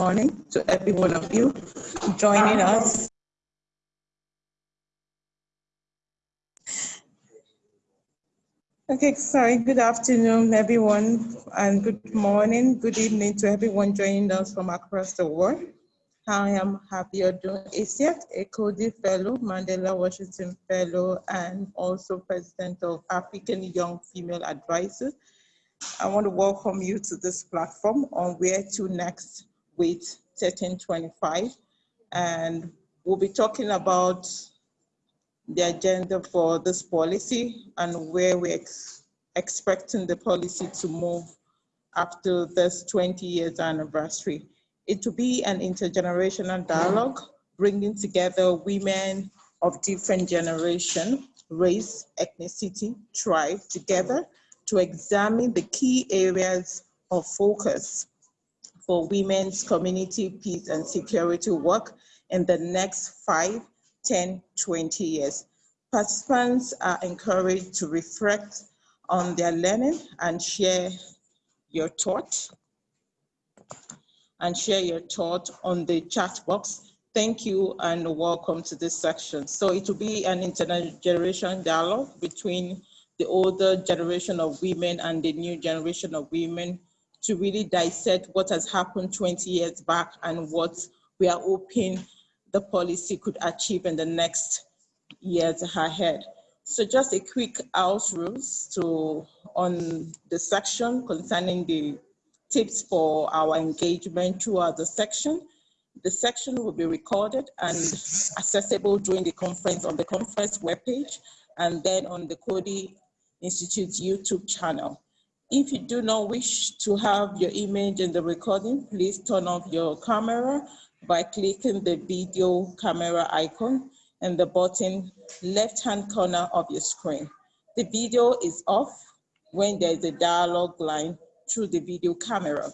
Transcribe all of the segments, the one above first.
morning to every one of you joining us. Okay, sorry, good afternoon, everyone, and good morning, good evening to everyone joining us from across the world. I am Abiodun Isiat, a Coady Fellow, Mandela Washington Fellow, and also President of African Young Female Advisors. I want to welcome you to this platform on Where to Next with 1325. And we'll be talking about the agenda for this policy and where we're ex expecting the policy to move after this 20 years anniversary. It will be an intergenerational dialogue, bringing together women of different generation, race, ethnicity, tribe together to examine the key areas of focus for women's community peace and security work in the next five, 10, 20 years. Participants are encouraged to reflect on their learning and share your thoughts and share your thought on the chat box. Thank you and welcome to this section. So it will be an intergenerational dialogue between the older generation of women and the new generation of women to really dissect what has happened 20 years back and what we are hoping the policy could achieve in the next years ahead. So just a quick house rules to on the section concerning the tips for our engagement throughout the section. The section will be recorded and accessible during the conference on the conference webpage and then on the Coady Institute's YouTube channel. If you do not wish to have your image in the recording, please turn off your camera by clicking the video camera icon in the bottom left-hand corner of your screen. The video is off when there is a dialogue line through the video camera.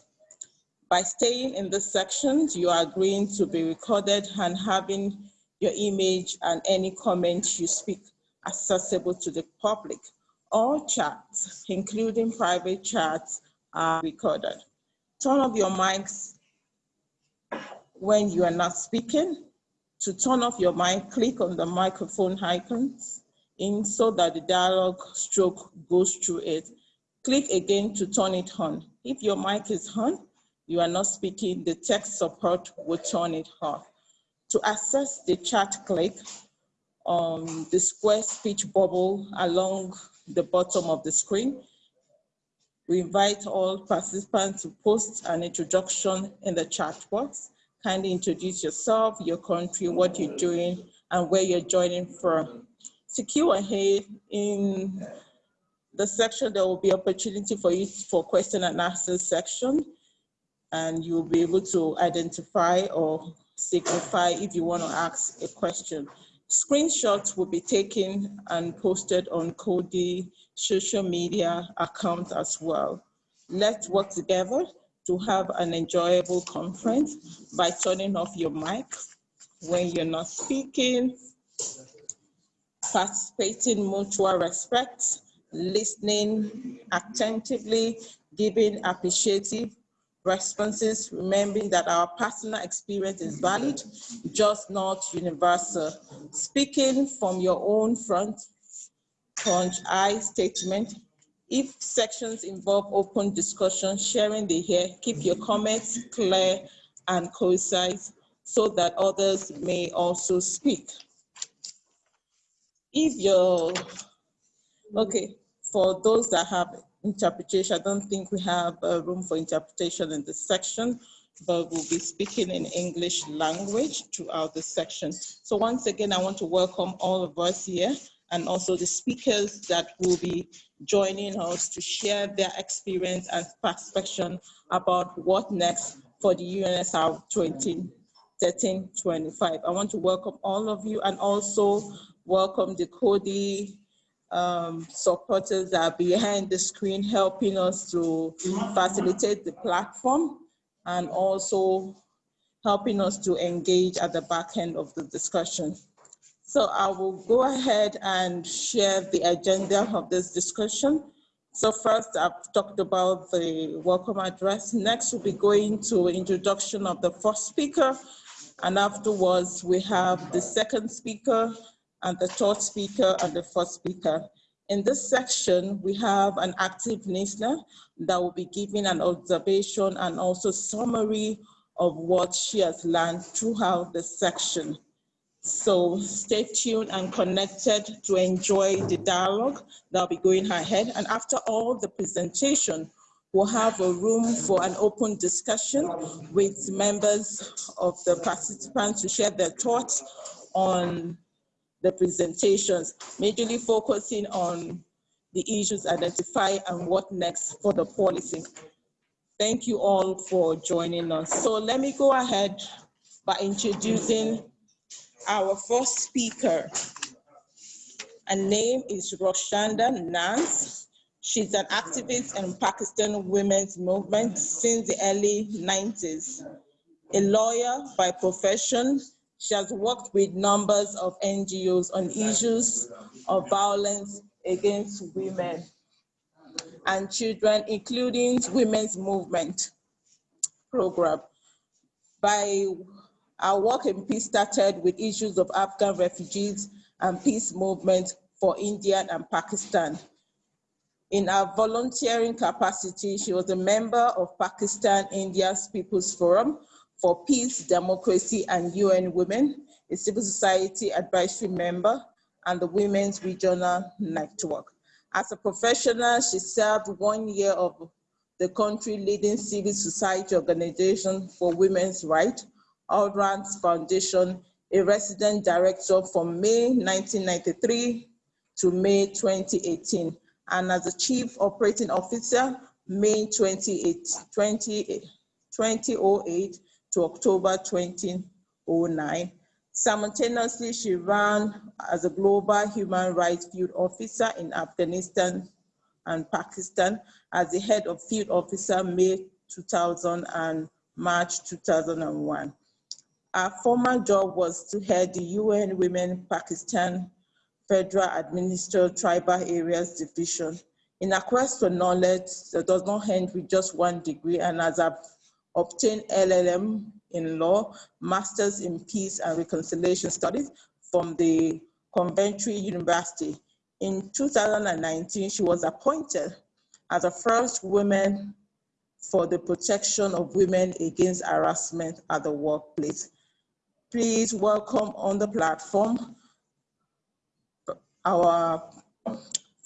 By staying in this section, you are agreeing to be recorded and having your image and any comments you speak accessible to the public. All chats, including private chats, are recorded. Turn off your mics when you are not speaking. To turn off your mic, click on the microphone icons in so that the dialogue stroke goes through it. Click again to turn it on. If your mic is on, you are not speaking, the text support will turn it off. To access the chat, click on the square speech bubble along the bottom of the screen. We invite all participants to post an introduction in the chat box. Kindly introduce yourself, your country, what you're doing, and where you're joining from. Secure ahead in the section, there will be opportunity for you for question and answer section, and you'll be able to identify or signify if you want to ask a question. Screenshots will be taken and posted on Coady social media account as well. Let's work together to have an enjoyable conference by turning off your mic when you're not speaking, participating mutual respect, listening attentively, giving appreciative responses, remembering that our personal experience is valid, just not universal. Speaking from your own front, front I statement, if sections involve open discussion, sharing the here, keep your comments clear and concise so that others may also speak. If you're, okay, for those that have interpretation. I don't think we have a room for interpretation in this section, but we'll be speaking in English language throughout the section. So once again, I want to welcome all of us here and also the speakers that will be joining us to share their experience and perspective about what next for the UNSR 2013-25. I want to welcome all of you and also welcome the Coady um, supporters that are behind the screen helping us to facilitate the platform and also helping us to engage at the back end of the discussion. So I will go ahead and share the agenda of this discussion. So first, I've talked about the welcome address. Next, we'll be going to introduction of the first speaker. And afterwards, we have the second speaker and the third speaker and the fourth speaker. In this section, we have an active listener that will be giving an observation and also summary of what she has learned throughout the section. So stay tuned and connected to enjoy the dialogue that'll be going ahead. And after all the presentation, we'll have a room for an open discussion with members of the participants to share their thoughts on the presentations, majorly focusing on the issues identified and what next for the policy. Thank you all for joining us. So let me go ahead by introducing our first speaker. Her name is Rakshanda Naz. She's an activist in Pakistan women's movement since the early 90s. A lawyer by profession, she has worked with numbers of NGOs on issues of violence against women and children, including women's movement program. By our work in peace started with issues of Afghan refugees and peace movement for India and Pakistan. In her volunteering capacity, she was a member of Pakistan India's People's Forum for Peace, Democracy and UN Women, a civil society advisory member, and the Women's Regional Network. As a professional, she served one year of the country leading civil society organization for women's rights, Aurat Foundation, a resident director from May 1993 to May 2018, and as a chief operating officer, May 28, 20, 2008 to October 2009. Simultaneously, she ran as a global human rights field officer in Afghanistan and Pakistan as the head of field officer May 2000 and March 2001. Her former job was to head the UN Women Pakistan Federal Administered Tribal Areas Division. In a quest for knowledge that does not end with just one degree, and as I've obtained LLM in law, Masters in Peace and Reconciliation Studies from the Coventry University. In 2019, she was appointed as the first woman for the protection of women against harassment at the workplace. Please welcome on the platform our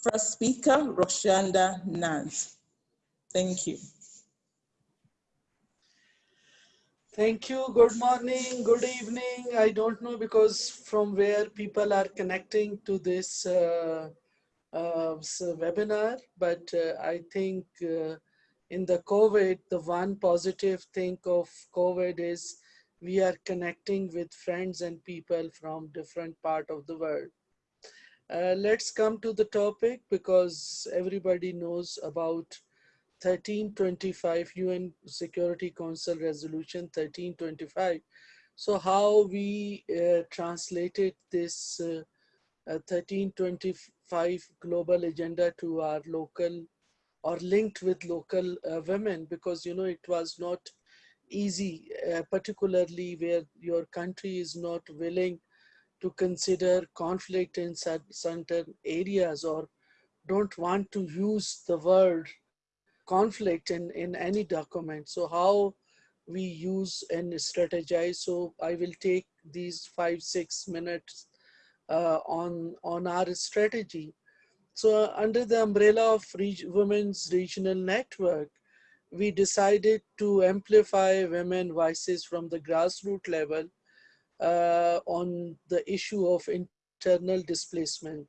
first speaker, Rakshanda Naz. Thank you. Thank you. Good morning, good evening. I don't know because from where people are connecting to this uh, uh, webinar, but uh, I think uh, in the COVID, the one positive thing of COVID is we are connecting with friends and people from different part of the world. Uh, let's come to the topic because everybody knows about 1325 UN Security Council Resolution 1325. So how we uh, translated this uh, 1325 global agenda to our local or linked with local uh, women because you know it was not easy, uh, particularly where your country is not willing to consider conflict in certain areas or don't want to use the word conflict in, in any document. So how we use and strategize. So I will take these five, six minutes uh, on, on our strategy. So under the umbrella of Women's Regional Network, we decided to amplify women voices from the grassroots level uh, on the issue of internal displacement.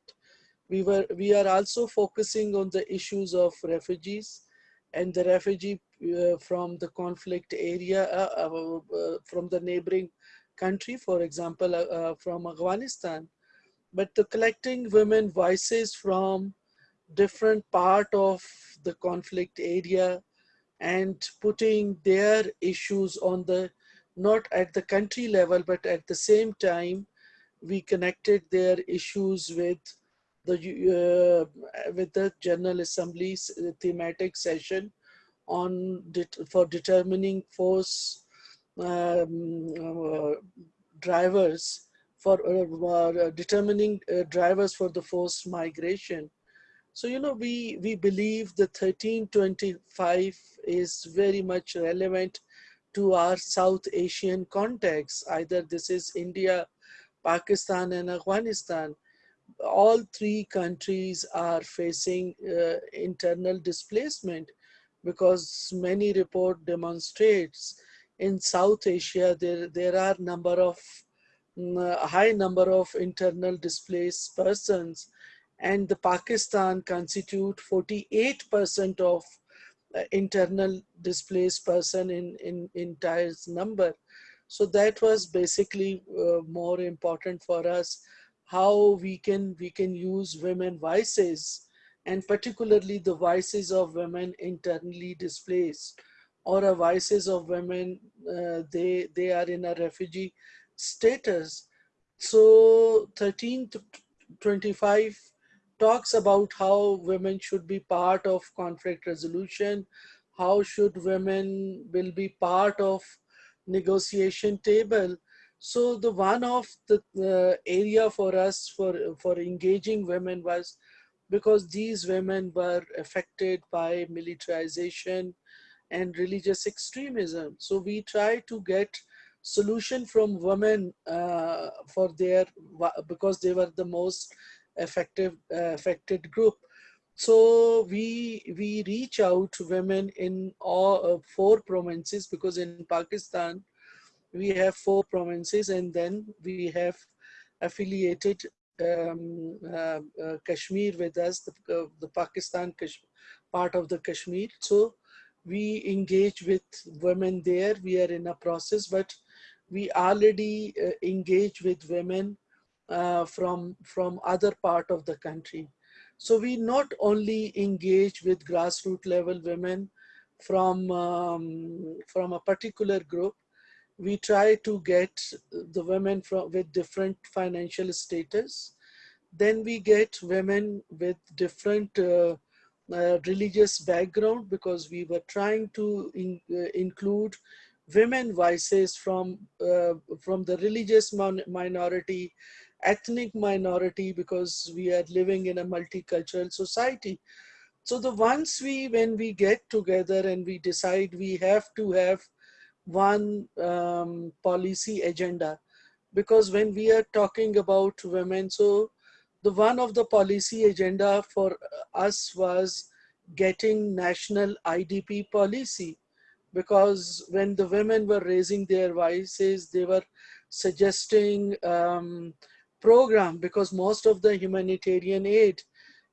We, were, we are also focusing on the issues of refugees and the refugee uh, from the conflict area, uh, uh, uh from the neighboring country, for example, uh, from Afghanistan. But the collecting women voices from different part of the conflict area and putting their issues on the, not at the country level, but at the same time, we connected their issues with the uh, with the General Assembly's thematic session on det for determining force um, uh, drivers for uh, determining uh, drivers for the forced migration. So, you know, we, we believe the 1325 is very much relevant to our South Asian context. Either this is India, Pakistan and Afghanistan. All three countries are facing uh, internal displacement because many report demonstrates in South Asia, there, there are number of mm, a high number of internal displaced persons and the Pakistan constitute 48% of uh, internal displaced person in, in entire number. So that was basically uh, more important for us, how we can, we can use women voices and particularly the voices of women internally displaced or a voices of women, uh, they, they are in a refugee status. So 1325 talks about how women should be part of conflict resolution, how should women will be part of negotiation table. So the one of the uh, area for us for, for engaging women was because these women were affected by militarization and religious extremism. So we try to get solution from women uh, for their, because they were the most effective, uh, affected group. So we, we reach out to women in all uh, four provinces because in Pakistan, we have four provinces and then we have affiliated um, uh, uh, Kashmir with us, the, uh, the Pakistan part of the Kashmir. So we engage with women there. We are in a process, but we already uh, engage with women uh, from, from other part of the country. So we not only engage with grassroots level women from, um, from a particular group, we try to get the women from, with different financial status. Then we get women with different uh, uh, religious background because we were trying to in, uh, include women voices from, uh, from the religious minority, ethnic minority because we are living in a multicultural society. So the once we, when we get together and we decide we have to have one um, policy agenda, because when we are talking about women, so the one of the policy agenda for us was getting national IDP policy. Because when the women were raising their voices, they were suggesting um, program. Because most of the humanitarian aid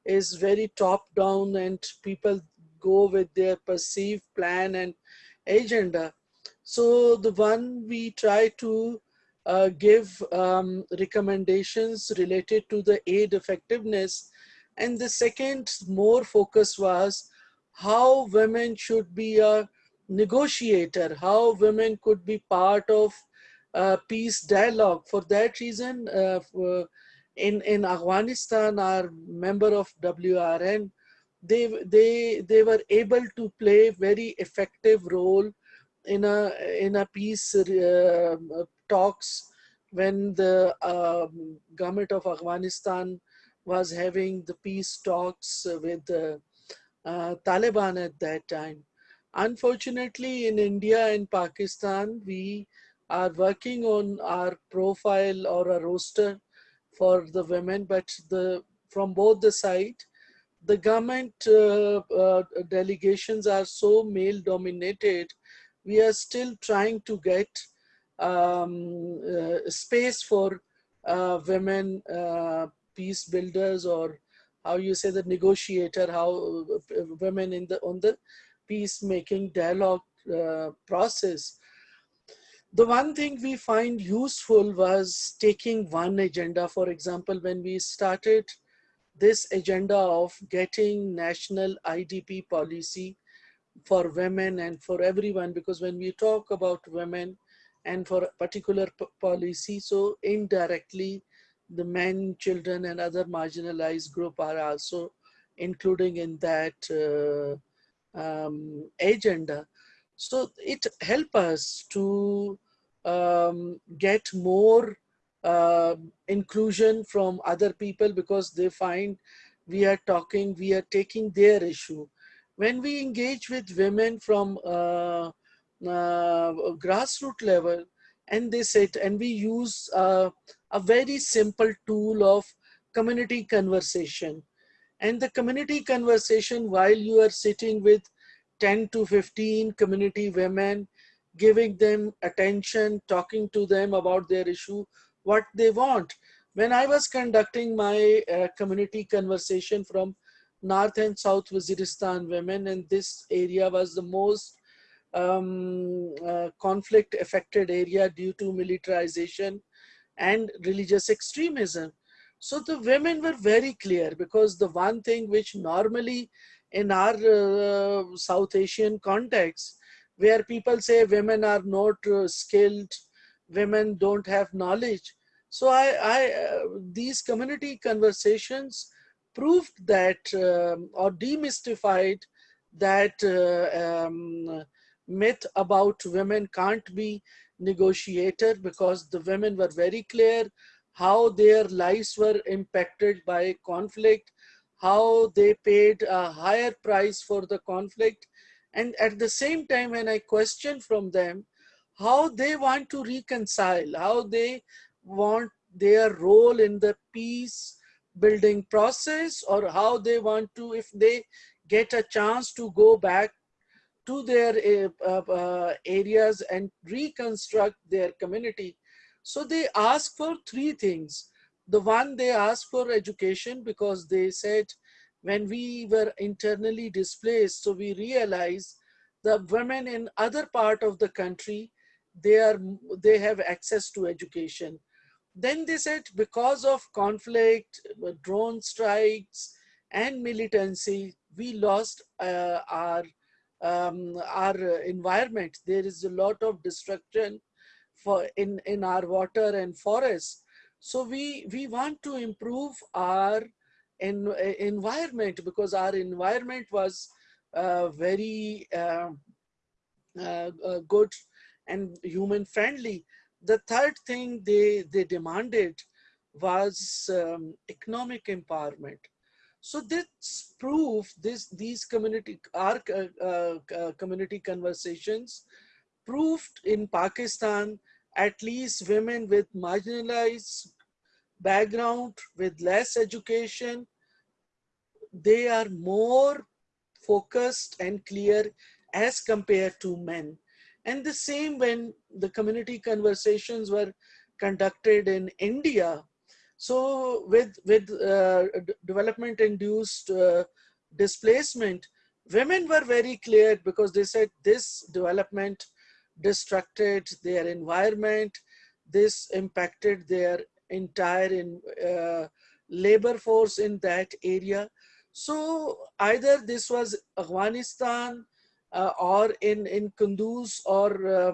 is very top down and people go with their perceived plan and agenda. So the one we try to uh, give um, recommendations related to the aid effectiveness. And the second more focus was how women should be a negotiator, how women could be part of uh, peace dialogue. For that reason, uh, in, in Afghanistan, our member of WRN, they, they, they were able to play very effective role in a, in a peace uh, talks when the um, government of Afghanistan was having the peace talks with the uh, Taliban at that time. Unfortunately, in India and Pakistan, we are working on our profile or a roster for the women, but the from both the side, the government uh, uh, delegations are so male dominated. We are still trying to get um, uh, space for uh, women uh, peace builders or how you say the negotiator, how uh, women in the on the peacemaking dialogue process the one thing we find useful was taking one agenda. For example, when we started this agenda of getting national IDP policy for women and for everyone, because when we talk about women and for a particular policy, so indirectly the men, children, and other marginalized group are also including in that uh, um, agenda. So it help us to um, get more uh, inclusion from other people because they find we are talking, we are taking their issue. When we engage with women from uh, uh, grassroots level, and they sit and we use uh, a very simple tool of community conversation. And the community conversation while you are sitting with 10 to 15 community women, giving them attention, talking to them about their issue, what they want. When I was conducting my uh, community conversation from North and South Waziristan women, and this area was the most um, uh, conflict affected area due to militarization and religious extremism. So the women were very clear because the one thing which normally in our uh, South Asian context, where people say women are not uh, skilled, women don't have knowledge. So I, I uh, these community conversations proved that um, or demystified that uh, um, myth about women can't be negotiator because the women were very clear how their lives were impacted by conflict, how they paid a higher price for the conflict. And at the same time, when I question from them, how they want to reconcile, how they want their role in the peace building process or how they want to, if they get a chance to go back to their uh, uh, areas and reconstruct their community. So they ask for three things. The one they ask for education because they said when we were internally displaced, so we realized the women in other part of the country, they are they have access to education. Then they said because of conflict, drone strikes, and militancy, we lost uh, our um, our environment. There is a lot of destruction for in, in our water and forests. So we, we want to improve our en environment because our environment was uh, very uh, uh, good and human friendly. The third thing they, they demanded was um, economic empowerment. So this proof, this these community our uh, uh, community conversations proved in Pakistan at least women with marginalized background with less education they are more focused and clear as compared to men and the same when the community conversations were conducted in India so with, with uh, development induced uh, displacement, women were very clear because they said this development destructed their environment, this impacted their entire in, uh, labor force in that area. So either this was Afghanistan or in, in Kunduz or uh,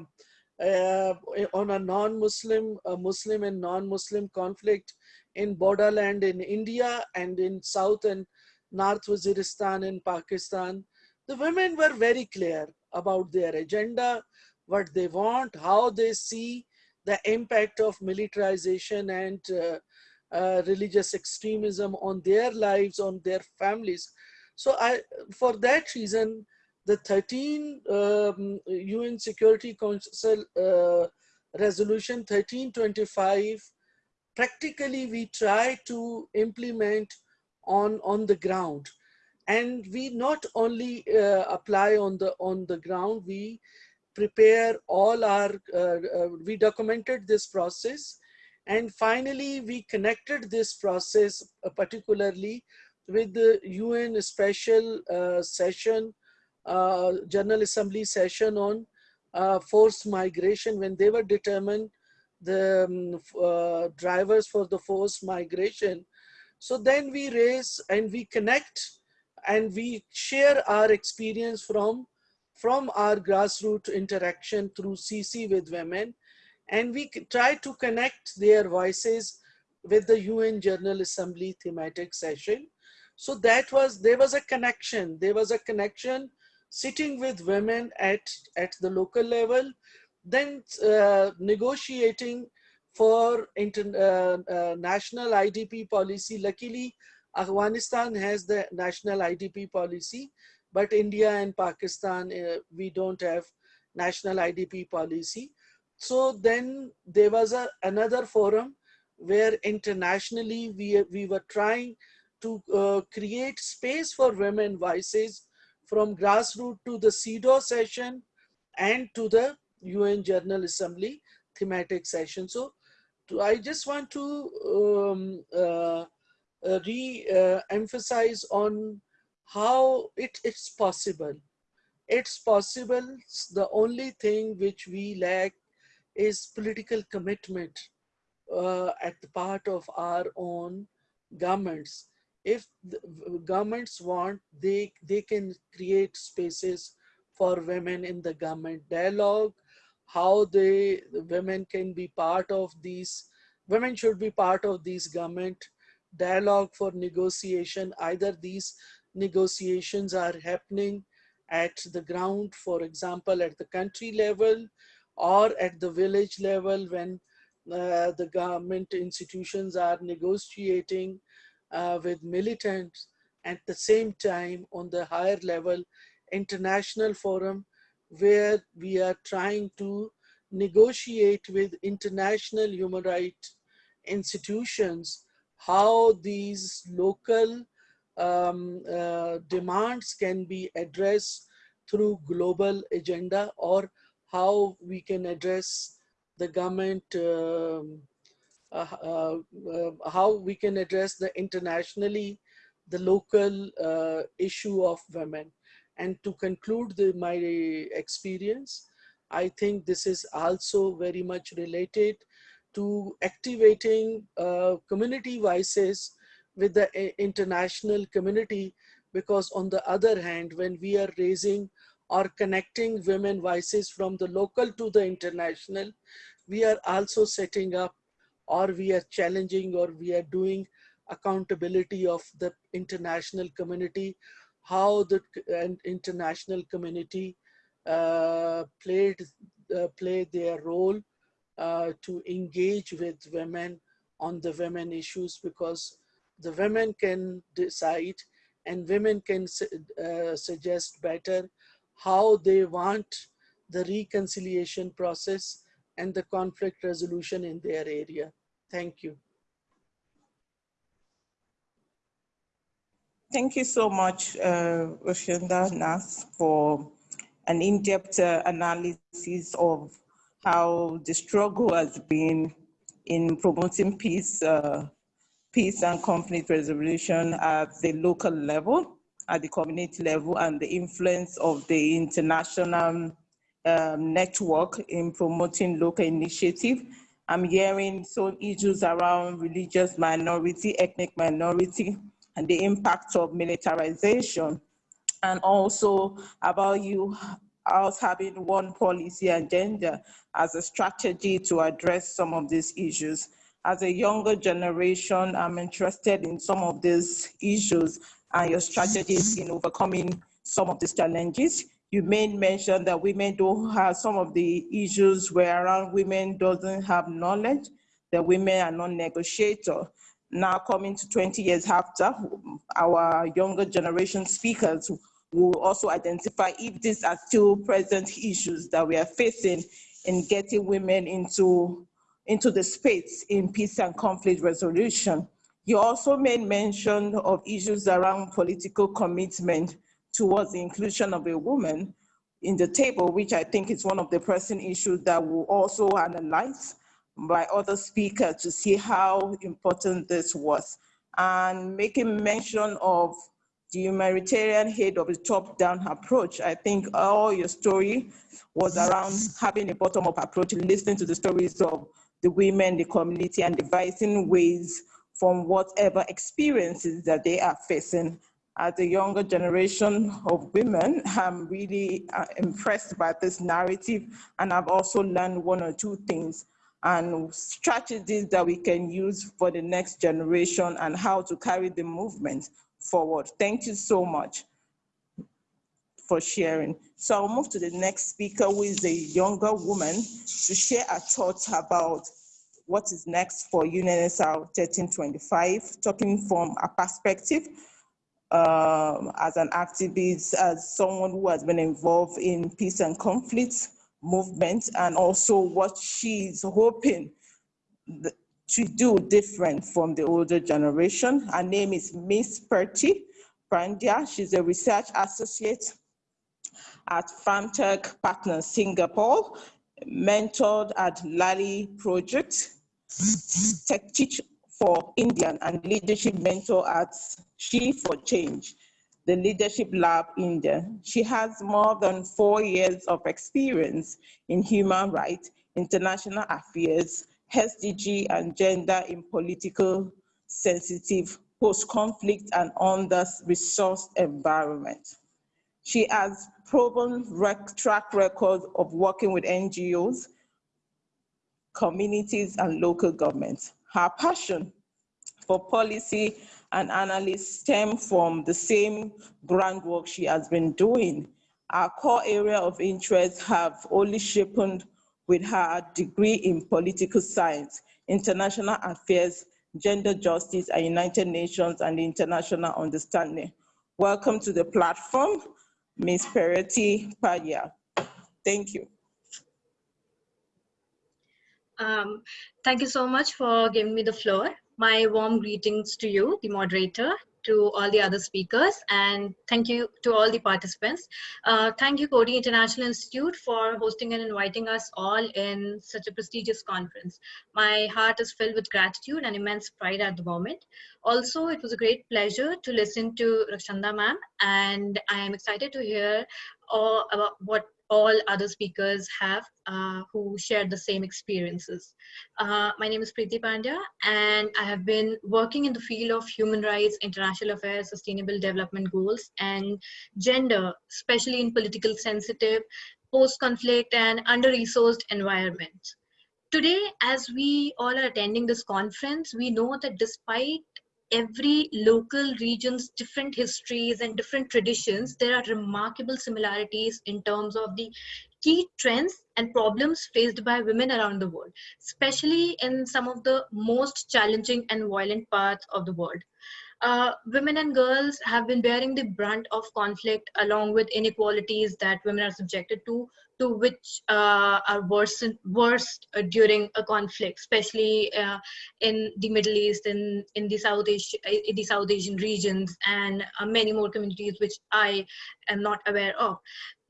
uh, on a non-Muslim, Muslim and non-Muslim conflict, in borderland in India and in South and North Waziristan in Pakistan, the women were very clear about their agenda, what they want, how they see the impact of militarization and uh, uh, religious extremism on their lives, on their families. So I, for that reason, the 13 um, UN Security Council uh, Resolution 1325 practically we try to implement on on the ground. And we not only uh, apply on the on the ground we prepare all our uh, uh, we documented this process. And finally we connected this process uh, particularly with the UN special uh, session uh, General Assembly session on forced migration when they were determined the um, uh, drivers for the forced migration. So then we raise and we connect and we share our experience from, from our grassroots interaction through CC with women. And we try to connect their voices with the UN General Assembly thematic session. So that was, there was a connection. There was a connection sitting with women at, at the local level, then uh, negotiating for uh, uh, national IDP policy. Luckily, Afghanistan has the national IDP policy, but India and Pakistan, uh, we don't have national IDP policy. So then there was a, another forum where internationally we, we were trying to uh, create space for women voices from grassroots to the CEDAW session and to the UN General Assembly thematic session. So to, I just want to um, uh, uh, re-emphasize on how it's possible. It's possible. The only thing which we lack is political commitment uh, at the part of our own governments. If governments want, they, they can create spaces for women in the government dialogue, how they, the women can be part of these, women should be part of these government dialogue for negotiation. Either these negotiations are happening at the ground, for example, at the country level or at the village level when uh, the government institutions are negotiating uh, with militants at the same time on the higher level international forum where we are trying to negotiate with international human rights institutions how these local um, uh, demands can be addressed through global agenda or how we can address the government, um, how we can address the internationally, the local uh, issue of women. And to conclude the, my experience, I think this is also very much related to activating uh, community voices with the international community because on the other hand, when we are raising or connecting women voices from the local to the international, we are also setting up or we are challenging or we are doing accountability of the international community, how the international community uh, played uh, played their role uh, to engage with women on the women issues because the women can decide and women can uh, suggest better how they want the reconciliation process and the conflict resolution in their area. Thank you. Thank you so much, uh, Rakshanda Naz, for an in-depth uh, analysis of how the struggle has been in promoting peace, uh, peace and conflict resolution at the local level at the community level and the influence of the international um, network in promoting local initiative. I'm hearing some issues around religious minority, ethnic minority, and the impact of militarization, and also about you us having one policy agenda as a strategy to address some of these issues. As a younger generation, I'm interested in some of these issues and your strategies in overcoming some of these challenges. You made mention that women don't have some of the issues where around women doesn't have knowledge, that women are non-negotiator. Now coming to 20 years after, our younger generation speakers will also identify if these are still present issues that we are facing in getting women into, into the space in peace and conflict resolution. You also made mention of issues around political commitment towards the inclusion of a woman in the table, which I think is one of the pressing issues that will also analyze by other speakers to see how important this was. And making mention of the humanitarian head of a top-down approach. I think all your story was around having a bottom-up approach, listening to the stories of the women, the community, and devising ways from whatever experiences that they are facing. As a younger generation of women, I'm really uh, impressed by this narrative, and I've also learned one or two things. and strategies that we can use for the next generation and how to carry the movement forward. Thank you so much for sharing. So I'll move to the next speaker, who is a younger woman, to share her thoughts about what is next for UNSR 1325, talking from a perspective um, as an activist, as someone who has been involved in peace and conflict movement, and also what she's hoping to do different from the older generation. Her name is Miss Preeti Pandya. She's a research associate at FarmTech Partners Singapore, mentored at Lali Project, Tech Teach for Indian and leadership mentor at She for Change, the Leadership Lab India. She has more than four years of experience in human rights, international affairs, SDG and gender in political sensitive post-conflict and under-resourced environment. She has proven rec track record of working with NGOs, communities, and local governments. Her passion for policy and analysis stem from the same groundwork she has been doing. Our core area of interest have only sharpened with her degree in political science, international affairs, gender justice, and United Nations and international understanding. Welcome to the platform. Ms. Preeti Pandya. Thank you. Um, thank you so much for giving me the floor. My warm greetings to you, the moderator, to all the other speakers and thank you to all the participants. Uh, thank you Coady International Institute for hosting and inviting us all in such a prestigious conference. My heart is filled with gratitude and immense pride at the moment. Also, it was a great pleasure to listen to Rakshanda ma'am and I am excited to hear all about what all other speakers have uh, who shared the same experiences. Uh, my name is Preeti Pandya and I have been working in the field of human rights, international affairs, sustainable development goals and gender, especially in political sensitive, post-conflict and under-resourced environments. Today, as we all are attending this conference, we know that despite every local region's different histories and different traditions, there are remarkable similarities in terms of the key trends and problems faced by women around the world, especially in some of the most challenging and violent parts of the world. Uh, women and girls have been bearing the brunt of conflict along with inequalities that women are subjected to to which uh, are worsened, worst uh, during a conflict, especially uh, in the Middle East, in, in, the South Asia, in the South Asian regions, and uh, many more communities which I am not aware of.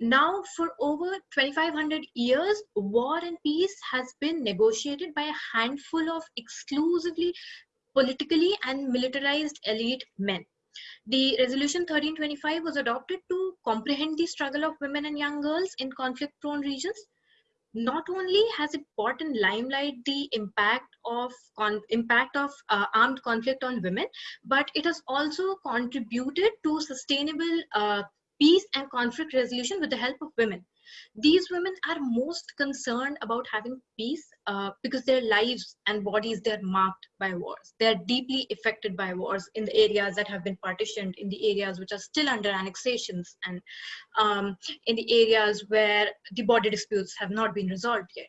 Now, for over 2,500 years, war and peace has been negotiated by a handful of exclusively politically and militarized elite men. The resolution 1325 was adopted to comprehend the struggle of women and young girls in conflict prone regions. Not only has it brought in limelight the impact of impact of uh, armed conflict on women, but it has also contributed to sustainable uh, peace and conflict resolution with the help of women. These women are most concerned about having peace uh, because their lives and bodies, they're marked by wars. They're deeply affected by wars in the areas that have been partitioned, in the areas which are still under annexations, and um, in the areas where the border disputes have not been resolved yet.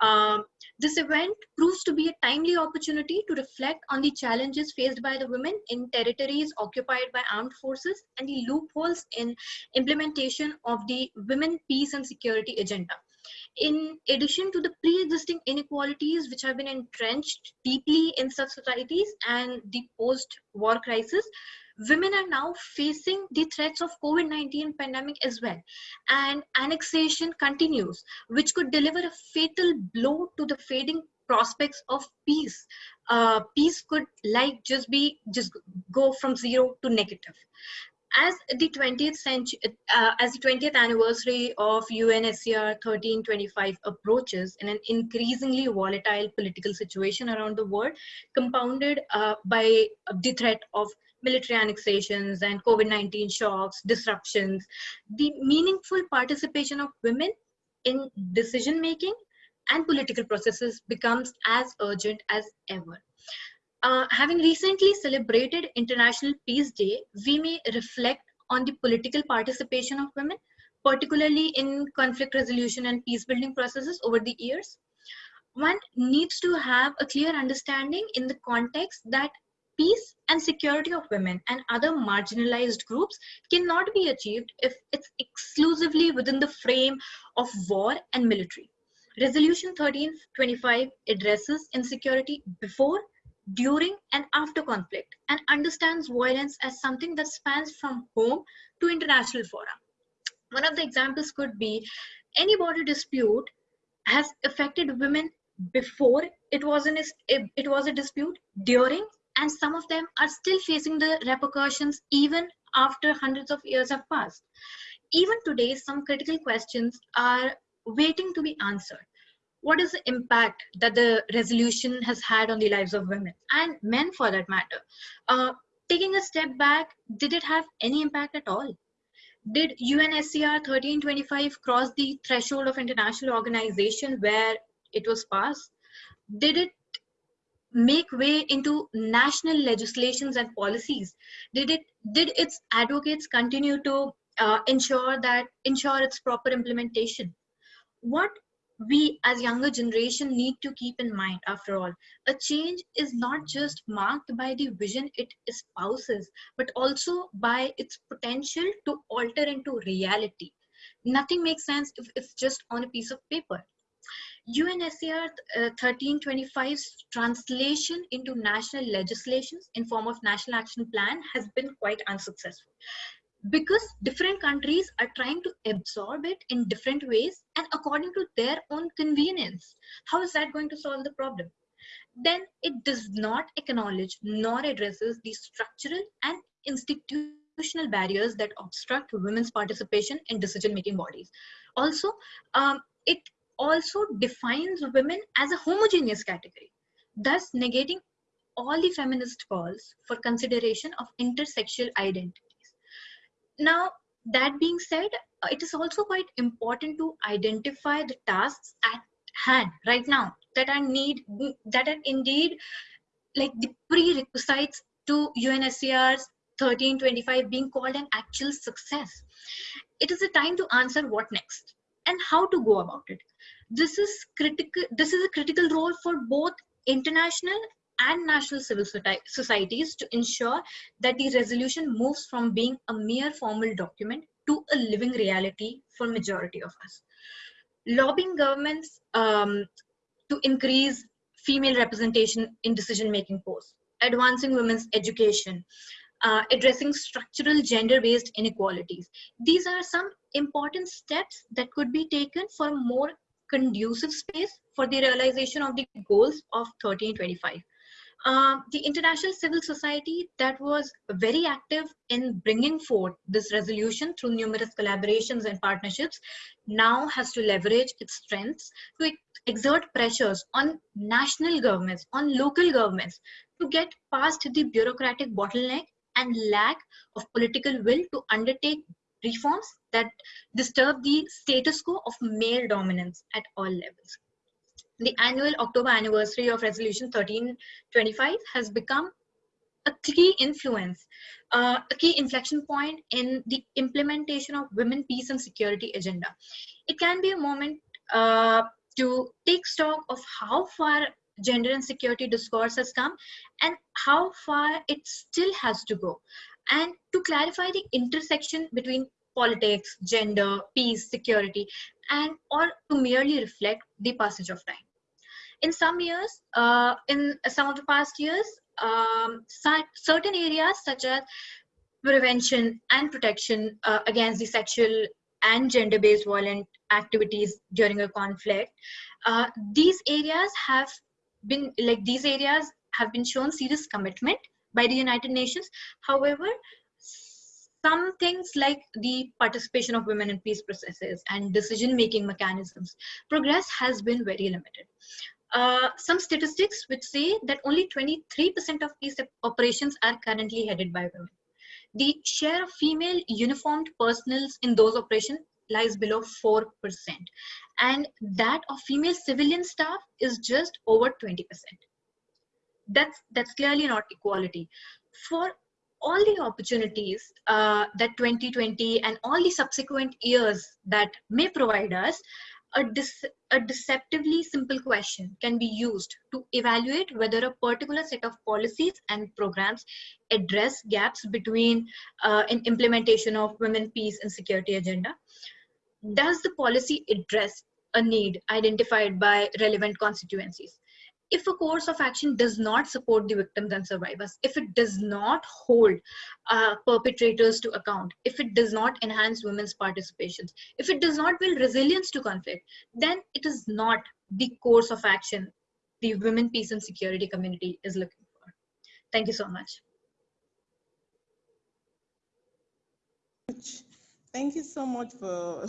Um, this event proves to be a timely opportunity to reflect on the challenges faced by the women in territories occupied by armed forces and the loopholes in implementation of the women, peace and security agenda in addition to the pre-existing inequalities which have been entrenched deeply in such societies and the post-war crisis, women are now facing the threats of COVID-19 pandemic as well. And annexation continues, which could deliver a fatal blow to the fading prospects of peace. Uh, peace could like just be, just go from zero to negative as the 20th century, uh, as the 20th anniversary of UNSCR 1325 approaches in an increasingly volatile political situation around the world, compounded uh, by the threat of military annexations and COVID-19 shocks, disruptions, the meaningful participation of women in decision making and political processes becomes as urgent as ever. Uh, having recently celebrated International Peace Day, we may reflect on the political participation of women, particularly in conflict resolution and peace building processes over the years. One needs to have a clear understanding in the context that peace and security of women and other marginalized groups cannot be achieved if it's exclusively within the frame of war and military. Resolution 1325 addresses insecurity before, during, and after conflict and understands violence as something that spans from home to international fora. One of the examples could be any border dispute has affected women before it was, an, it was a dispute, during, and some of them are still facing the repercussions even after hundreds of years have passed. Even today, some critical questions are waiting to be answered. What is the impact that the resolution has had on the lives of women and men for that matter? Uh, taking a step back, did it have any impact at all? Did UNSCR 1325 cross the threshold of international organization where it was passed? Did it make way into national legislations and policies? Did it did its advocates continue to uh, ensure that ensure its proper implementation? What we as younger generation need to keep in mind after all. A change is not just marked by the vision it espouses but also by its potential to alter into reality. Nothing makes sense if it's just on a piece of paper. UNSCR uh, 1325's translation into national legislations in form of national action plan has been quite unsuccessful because different countries are trying to absorb it in different ways and according to their own convenience. How is that going to solve the problem? Then it does not acknowledge nor addresses the structural and institutional barriers that obstruct women's participation in decision-making bodies. Also, um, it also defines women as a homogeneous category, thus negating all the feminist calls for consideration of intersexual identities. Now, that being said, uh, it is also quite important to identify the tasks at hand right now that are need that are indeed like the prerequisites to UNSCR's 1325 being called an actual success. It is a time to answer what next and how to go about it this is critical this is a critical role for both international and national civil societies to ensure that the resolution moves from being a mere formal document to a living reality for majority of us lobbying governments um, to increase female representation in decision making posts advancing women's education uh, addressing structural gender-based inequalities. These are some important steps that could be taken for more conducive space for the realization of the goals of 1325. Uh, the international civil society that was very active in bringing forth this resolution through numerous collaborations and partnerships now has to leverage its strengths to exert pressures on national governments, on local governments to get past the bureaucratic bottleneck and lack of political will to undertake reforms that disturb the status quo of male dominance at all levels. The annual October anniversary of Resolution 1325 has become a key influence, uh, a key inflection point in the implementation of women, peace, and security agenda. It can be a moment uh, to take stock of how far gender and security discourse has come and how far it still has to go and to clarify the intersection between politics, gender, peace, security, and or to merely reflect the passage of time. In some years, uh, in some of the past years, um, certain areas such as prevention and protection uh, against the sexual and gender-based violent activities during a conflict, uh, these areas have been like these areas have been shown serious commitment by the United Nations. However, some things like the participation of women in peace processes and decision-making mechanisms, progress has been very limited. Uh, some statistics which say that only 23% of peace operations are currently headed by women. The share of female uniformed personnel in those operations lies below 4%. And that of female civilian staff is just over 20%. That's, that's clearly not equality. For all the opportunities uh, that 2020 and all the subsequent years that may provide us, a, a deceptively simple question can be used to evaluate whether a particular set of policies and programs address gaps between uh, in implementation of women, peace, and security agenda. Does the policy address a need identified by relevant constituencies? If a course of action does not support the victims and survivors, if it does not hold uh, perpetrators to account, if it does not enhance women's participation, if it does not build resilience to conflict, then it is not the course of action the women, peace, and security community is looking for. Thank you so much. Thank you so much for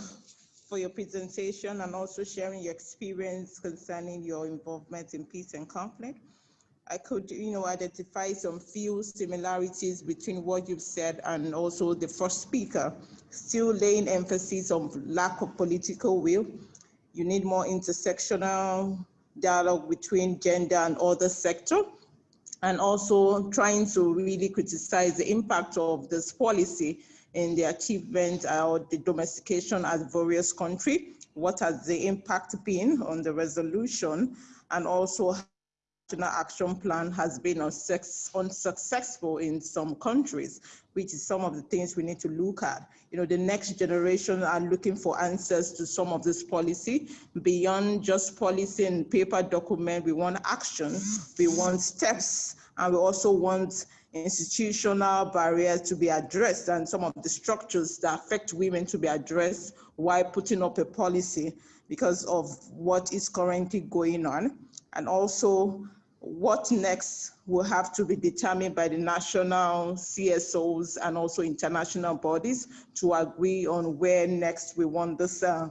for your presentation and also sharing your experience concerning your involvement in peace and conflict. I could, you know, identify some few similarities between what you've said and also the first speaker, still laying emphasis on lack of political will. You need more intersectional dialogue between gender and other sector, and also trying to really criticize the impact of this policy in the achievement or the domestication at various country, what has the impact been on the resolution, and also national action plan has been unsuccessful in some countries, which is some of the things we need to look at. You know, the next generation are looking for answers to some of this policy. Beyond just policy and paper document, we want action, we want steps, and we also want institutional barriers to be addressed and some of the structures that affect women to be addressed while putting up a policy because of what is currently going on. And also what next will have to be determined by the national CSOs and also international bodies to agree on where next we want this uh,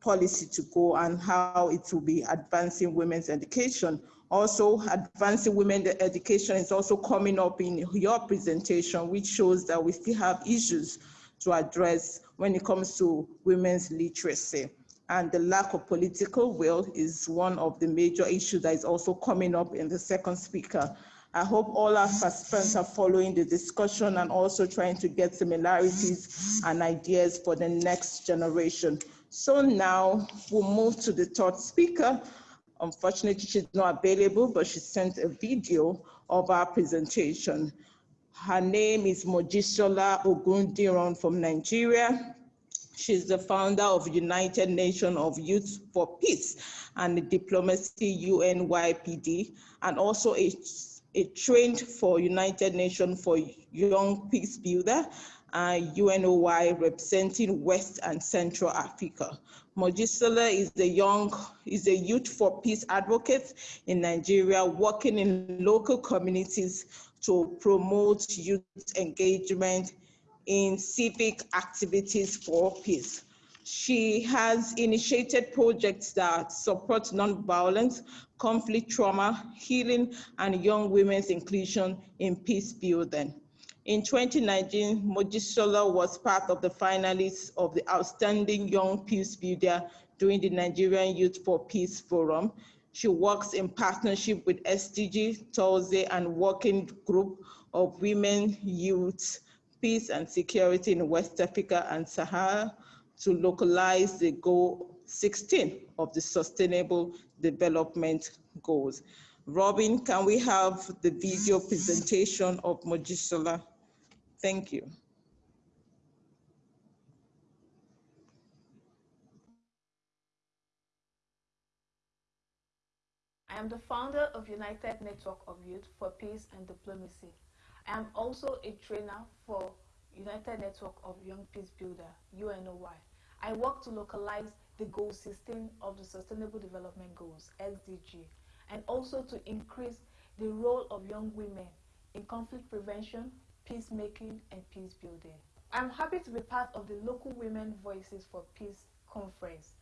policy to go and how it will be advancing women's education also, advancing women education is also coming up in your presentation, which shows that we still have issues to address when it comes to women's literacy. And the lack of political will is one of the major issues that is also coming up in the second speaker. I hope all our participants are following the discussion and also trying to get similarities and ideas for the next generation. So now we'll move to the third speaker, Unfortunately, she's not available, but she sent a video of our presentation. Her name is Mojisola Ogundiran from Nigeria. She's the founder of United Nations of Youth for Peace and Diplomacy UNYPD, and also a, a trained for United Nations for Young Peace Builder, uh, UNOY representing West and Central Africa. Mojisola is the young, is a youth for peace advocate in Nigeria, working in local communities to promote youth engagement in civic activities for peace. She has initiated projects that support nonviolence, conflict trauma, healing, and young women's inclusion in peace building. In 2019, Mojisola was part of the finalists of the Outstanding Young Peace Builder during the Nigerian Youth for Peace Forum. She works in partnership with SDG, TOLZE, and Working Group of Women, Youth, Peace and Security in West Africa and Sahara to localize the goal 16 of the Sustainable Development Goals. Robin, can we have the video presentation of Mojisola? Thank you. I am the founder of United Network of Youth for Peace and Diplomacy. I am also a trainer for United Network of Young Peace Builder, UNOY. I work to localize the goal 16 of the Sustainable Development Goals, SDG, and also to increase the role of young women in conflict prevention, peacemaking, and peace building. I'm happy to be part of the Local Women Voices for Peace conference.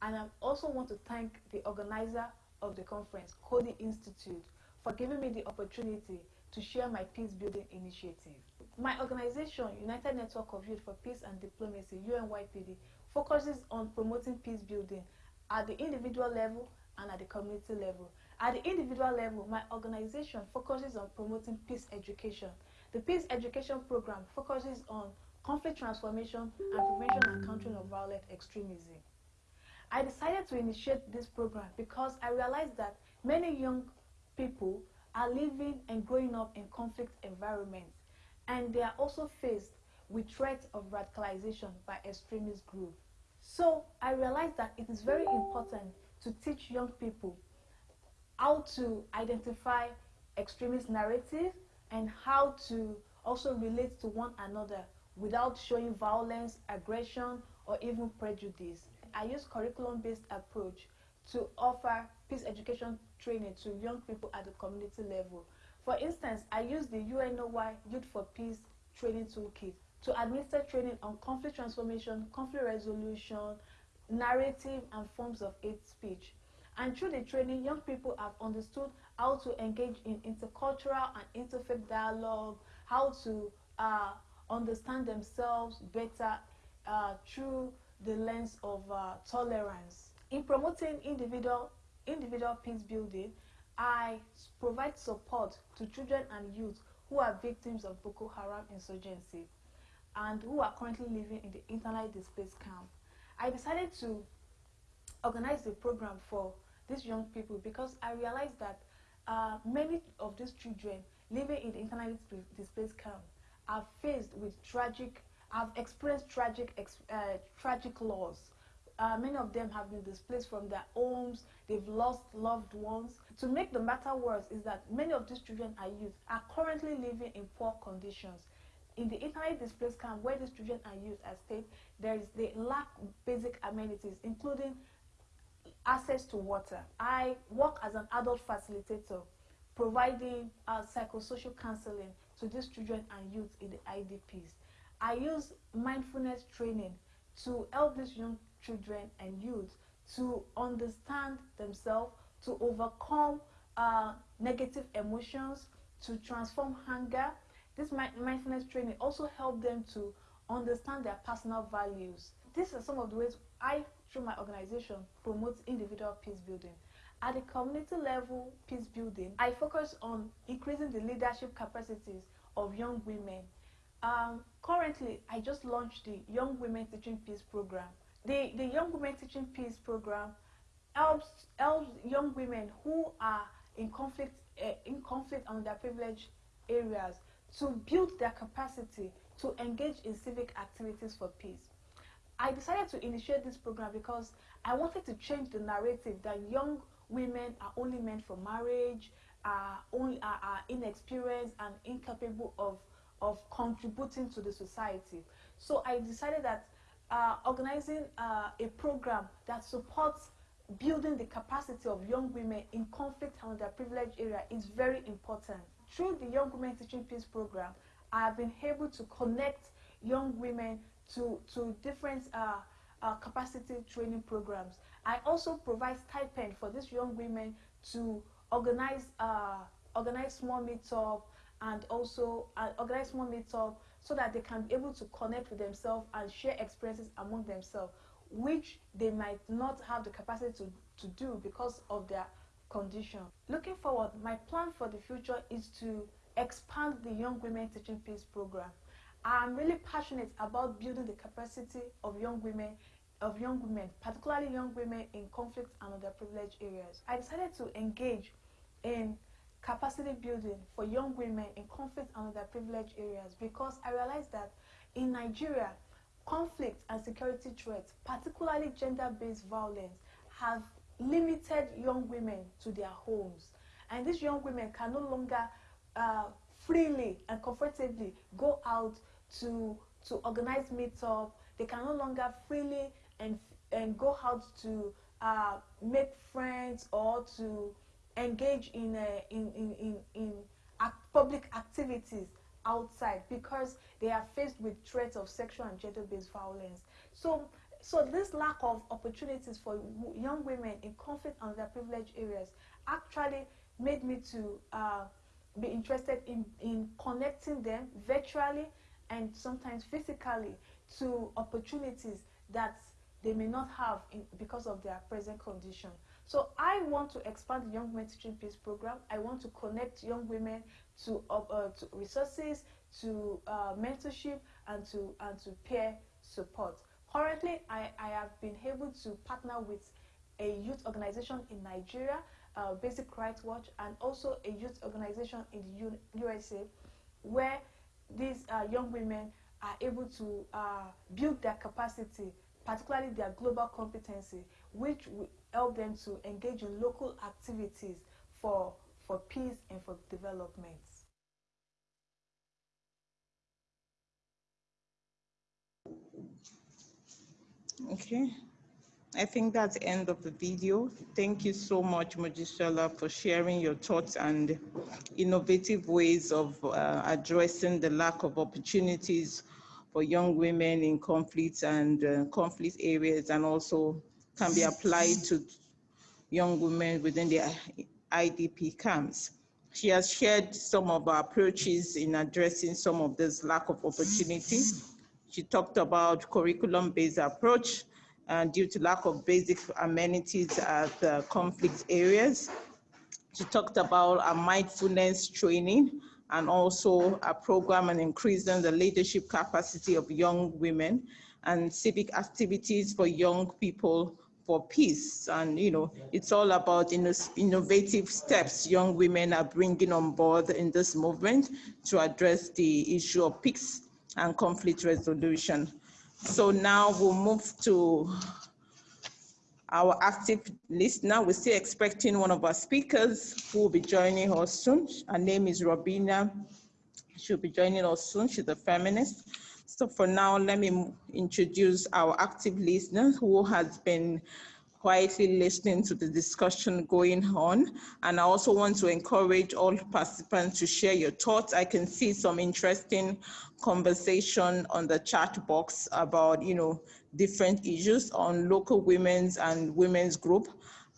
And I also want to thank the organizer of the conference, Cody Institute, for giving me the opportunity to share my peace building initiative. My organization, United Network of Youth for Peace and Diplomacy, UNYPD, focuses on promoting peace building at the individual level and at the community level. At the individual level, my organization focuses on promoting peace education. The peace education program focuses on conflict transformation and prevention and countering of violent extremism. I decided to initiate this program because I realized that many young people are living and growing up in conflict environments and they are also faced with threats of radicalization by extremist groups. So I realized that it is very important to teach young people how to identify extremist narrative and how to also relate to one another without showing violence, aggression, or even prejudice. I use curriculum-based approach to offer peace education training to young people at the community level. For instance, I use the UNOY Youth for Peace training toolkit to administer training on conflict transformation, conflict resolution, narrative, and forms of hate speech. And through the training, young people have understood how to engage in intercultural and interfaith dialogue, how to uh, understand themselves better uh, through the lens of uh, tolerance. In promoting individual, individual peace building, I provide support to children and youth who are victims of Boko Haram insurgency and who are currently living in the internally displaced camp. I decided to organize a program for these young people because I realized that uh, many of these children living in the internally displaced camp are faced with tragic, have experienced tragic, uh, tragic loss. Uh, many of them have been displaced from their homes, they've lost loved ones. To make the matter worse is that many of these children are youth are currently living in poor conditions. In the internally displaced camp where these children are youth are stayed, there is they lack basic amenities, including access to water. I work as an adult facilitator, providing uh, psychosocial counseling to these children and youth in the IDPs. I use mindfulness training to help these young children and youth to understand themselves, to overcome uh, negative emotions, to transform hunger. This mindfulness training also help them to understand their personal values. These are some of the ways I, through my organization, promotes individual peace building. At the community level peace building, I focus on increasing the leadership capacities of young women. Um, currently, I just launched the Young Women Teaching Peace program. The, the Young Women Teaching Peace program helps, helps young women who are in conflict, uh, in conflict on their privileged areas to build their capacity to engage in civic activities for peace. I decided to initiate this program because I wanted to change the narrative that young women are only meant for marriage, are only are, are inexperienced and incapable of of contributing to the society. So I decided that uh, organizing uh, a program that supports building the capacity of young women in conflict and underprivileged privileged area is very important. Through the Young Women Teaching Peace program, I have been able to connect young women to, to different uh, uh, capacity training programs. I also provide stipend for these young women to organize uh, organize small meetup and also uh, organize small meetup so that they can be able to connect with themselves and share experiences among themselves, which they might not have the capacity to, to do because of their condition. Looking forward, my plan for the future is to expand the Young Women Teaching Peace program. I'm really passionate about building the capacity of young women of young women, particularly young women in conflict and underprivileged areas. I decided to engage in capacity building for young women in conflict and underprivileged areas because I realized that in Nigeria, conflict and security threats, particularly gender-based violence, have limited young women to their homes. And these young women can no longer uh, freely and comfortably go out to, to organize meetup. They can no longer freely and, and go out to uh, make friends or to engage in, uh, in, in, in, in public activities outside because they are faced with threats of sexual and gender-based violence. So, so this lack of opportunities for young women in conflict and underprivileged areas actually made me to uh, be interested in, in connecting them virtually and sometimes physically to opportunities that they may not have in, because of their present condition. So I want to expand the Young Women Teaching Peace program. I want to connect young women to, uh, to resources, to uh, mentorship, and to and to peer support. Currently, I, I have been able to partner with a youth organization in Nigeria, uh, Basic Rights Watch, and also a youth organization in the U USA, where these uh, young women are able to uh, build their capacity, particularly their global competency, which will help them to engage in local activities for, for peace and for development. Okay. I think that's the end of the video. Thank you so much, Mojisola, for sharing your thoughts and innovative ways of uh, addressing the lack of opportunities for young women in conflicts and uh, conflict areas and also can be applied to young women within the IDP camps. She has shared some of our approaches in addressing some of this lack of opportunity. She talked about curriculum-based approach uh, due to lack of basic amenities at uh, conflict areas. She talked about a mindfulness training and also a program on increasing the leadership capacity of young women and civic activities for young people for peace. And, you know, it's all about innovative steps young women are bringing on board in this movement to address the issue of peace and conflict resolution. So now we'll move to our active listener. We're still expecting one of our speakers who will be joining us soon. Her name is Robina. She'll be joining us soon. She's a feminist. So for now, let me introduce our active listener who has been quietly listening to the discussion going on. And I also want to encourage all participants to share your thoughts. I can see some interesting conversation on the chat box about, you know, different issues on local women's and women's group.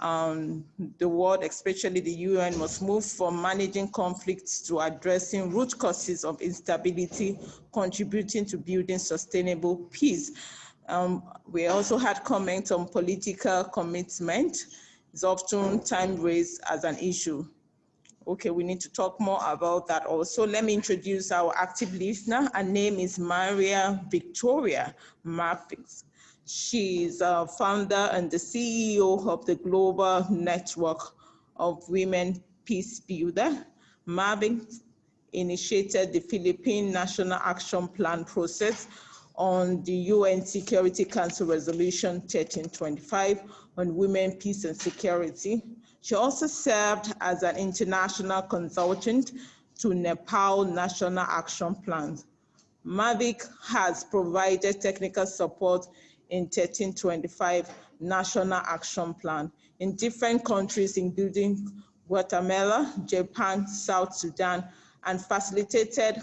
Um, the world, especially the UN, must move from managing conflicts to addressing root causes of instability, contributing to building sustainable peace. Um, we also had comments on political commitment. It's often time raised as an issue. Okay, we need to talk more about that also. Let me introduce our active listener. Her name is Maria Victoria Marfix. She's a founder and the CEO of the Global Network of Women Peace Builder. Mavic initiated the Philippine National Action Plan process on the UN Security Council Resolution 1325 on women, peace and security. She also served as an international consultant to Nepal National Action Plan. Mavic has provided technical support in 1325 National Action Plan in different countries, including Guatemala, Japan, South Sudan, and facilitated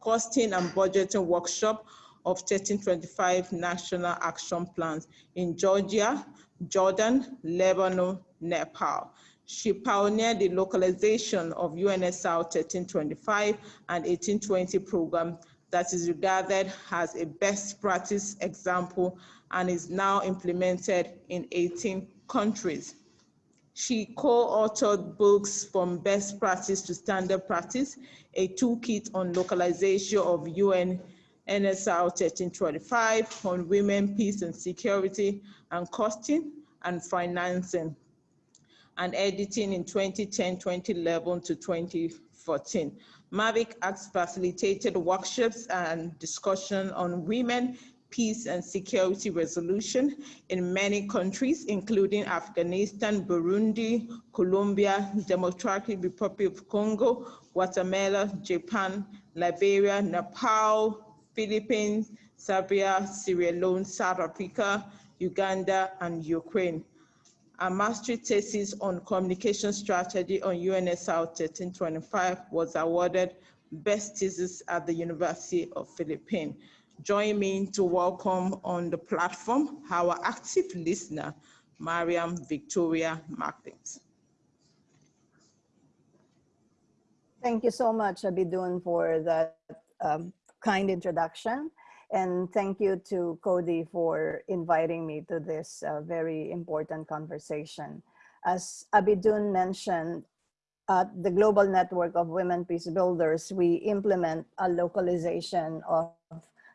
costing and budgeting workshop of 1325 National Action Plans in Georgia, Jordan, Lebanon, Nepal. She pioneered the localization of UNSR 1325 and 1820 program that is regarded as a best practice example and is now implemented in 18 countries. She co-authored books from best practice to standard practice, a toolkit on localization of UN NSR 1325 on women, peace and security and costing and financing and editing in 2010, 2011 to 2014. Mavic has facilitated workshops and discussion on women, peace and security resolution in many countries, including Afghanistan, Burundi, Colombia, Democratic Republic of Congo, Guatemala, Japan, Liberia, Nepal, Philippines, Serbia, Sierra Leone, South Africa, Uganda, and Ukraine. A mastery thesis on communication strategy on UNSR 1325 was awarded best thesis at the University of Philippines. Join me to welcome on the platform our active listener, Mariam Victoria Martins. Thank you so much, Abidun, for that um, kind introduction. And thank you to Cody for inviting me to this uh, very important conversation. As Abidun mentioned, at the Global Network of Women Peace Builders, we implement a localization of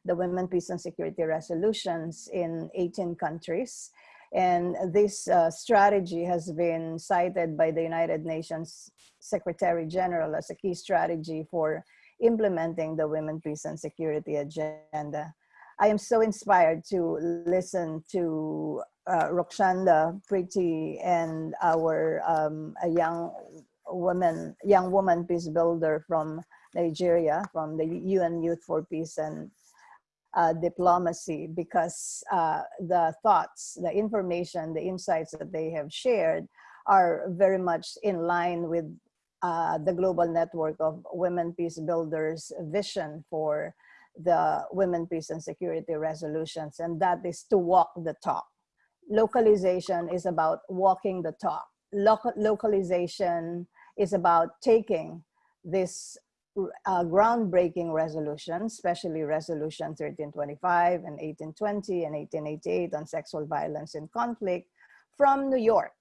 the Women Peace and Security resolutions in 18 countries. And this uh, strategy has been cited by the United Nations Secretary General as a key strategy for implementing the Women, Peace and Security agenda. I am so inspired to listen to uh, Rakshanda Preeti and our um, a young woman, young woman peace builder from Nigeria, from the UN Youth for Peace and uh, Diplomacy, because uh, the thoughts, the information, the insights that they have shared are very much in line with uh, the global network of women peace builders vision for the women peace and security resolutions and that is to walk the talk. Localization is about walking the talk. Local localization is about taking this uh, groundbreaking resolution, especially resolution 1325 and 1820 and 1888 on sexual violence and conflict from New York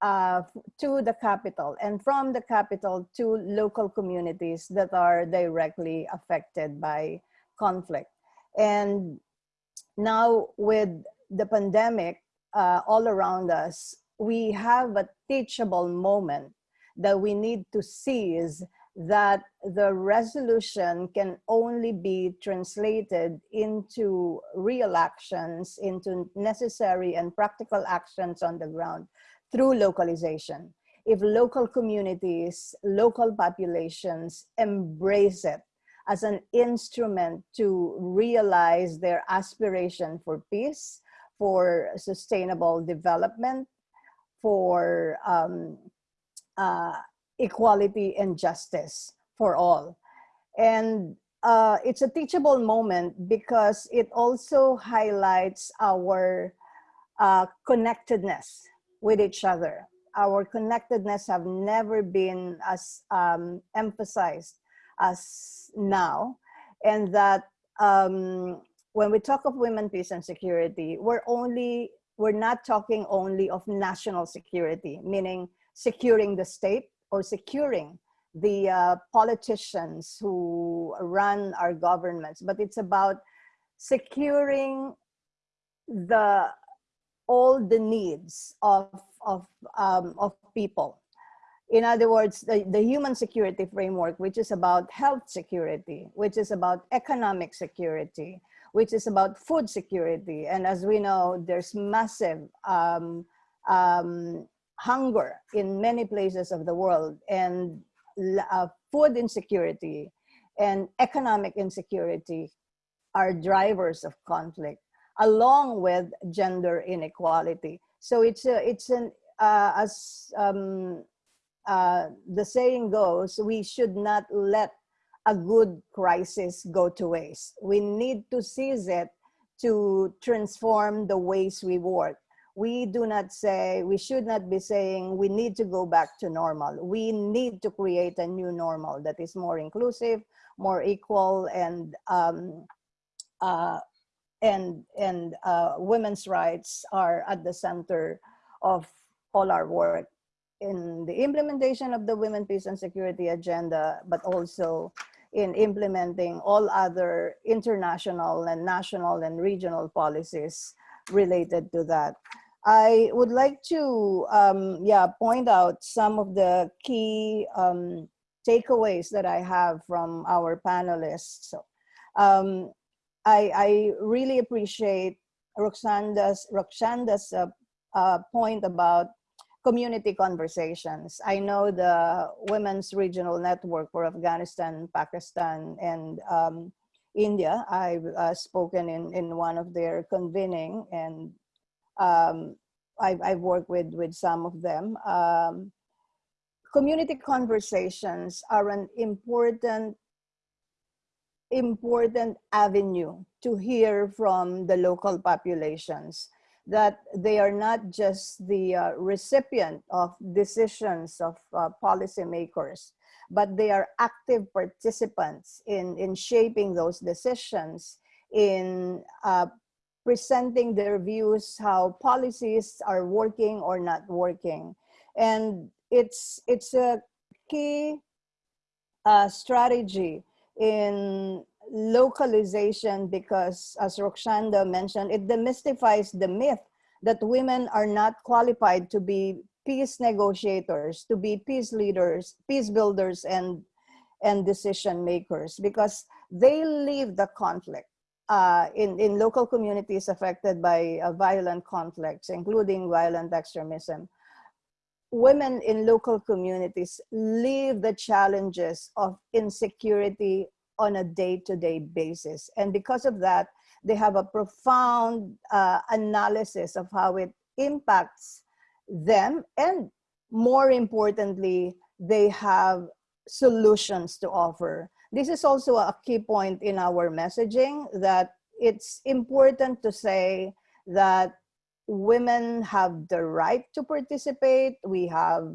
uh, to the capital and from the capital to local communities that are directly affected by conflict. And now with the pandemic uh, all around us, we have a teachable moment that we need to seize that the resolution can only be translated into real actions, into necessary and practical actions on the ground through localization. If local communities, local populations embrace it as an instrument to realize their aspiration for peace, for sustainable development, for um, uh, equality and justice for all. And uh, it's a teachable moment because it also highlights our uh, connectedness with each other. Our connectedness have never been as um, emphasized as now. And that um, when we talk of women, peace and security, we're only, we're not talking only of national security, meaning securing the state or securing the uh, politicians who run our governments, but it's about securing the all the needs of, of, um, of people. In other words, the, the human security framework, which is about health security, which is about economic security, which is about food security. And as we know, there's massive um, um, hunger in many places of the world and uh, food insecurity and economic insecurity are drivers of conflict along with gender inequality. So it's a, it's an, uh, as um, uh, the saying goes, we should not let a good crisis go to waste. We need to seize it to transform the ways we work. We do not say, we should not be saying we need to go back to normal. We need to create a new normal that is more inclusive, more equal, and um, uh, and and uh, women's rights are at the center of all our work in the implementation of the Women, Peace and Security Agenda, but also in implementing all other international and national and regional policies related to that. I would like to, um, yeah, point out some of the key um, takeaways that I have from our panelists. So, um, I, I really appreciate Rakshanda's, Rakshanda's uh, uh, point about community conversations. I know the Women's Regional Network for Afghanistan, Pakistan, and um, India. I've uh, spoken in, in one of their convening and um, I've, I've, worked with, with some of them. Um, community conversations are an important important avenue to hear from the local populations that they are not just the uh, recipient of decisions of uh, policymakers, but they are active participants in, in shaping those decisions in uh, presenting their views, how policies are working or not working. And it's, it's a key uh, strategy in localization because as Rakshanda mentioned, it demystifies the myth that women are not qualified to be peace negotiators, to be peace leaders, peace builders, and, and decision makers because they leave the conflict. Uh, in, in local communities affected by uh, violent conflicts, including violent extremism, women in local communities live the challenges of insecurity on a day-to-day -day basis. And because of that, they have a profound uh, analysis of how it impacts them and more importantly, they have solutions to offer. This is also a key point in our messaging that it's important to say that women have the right to participate. We have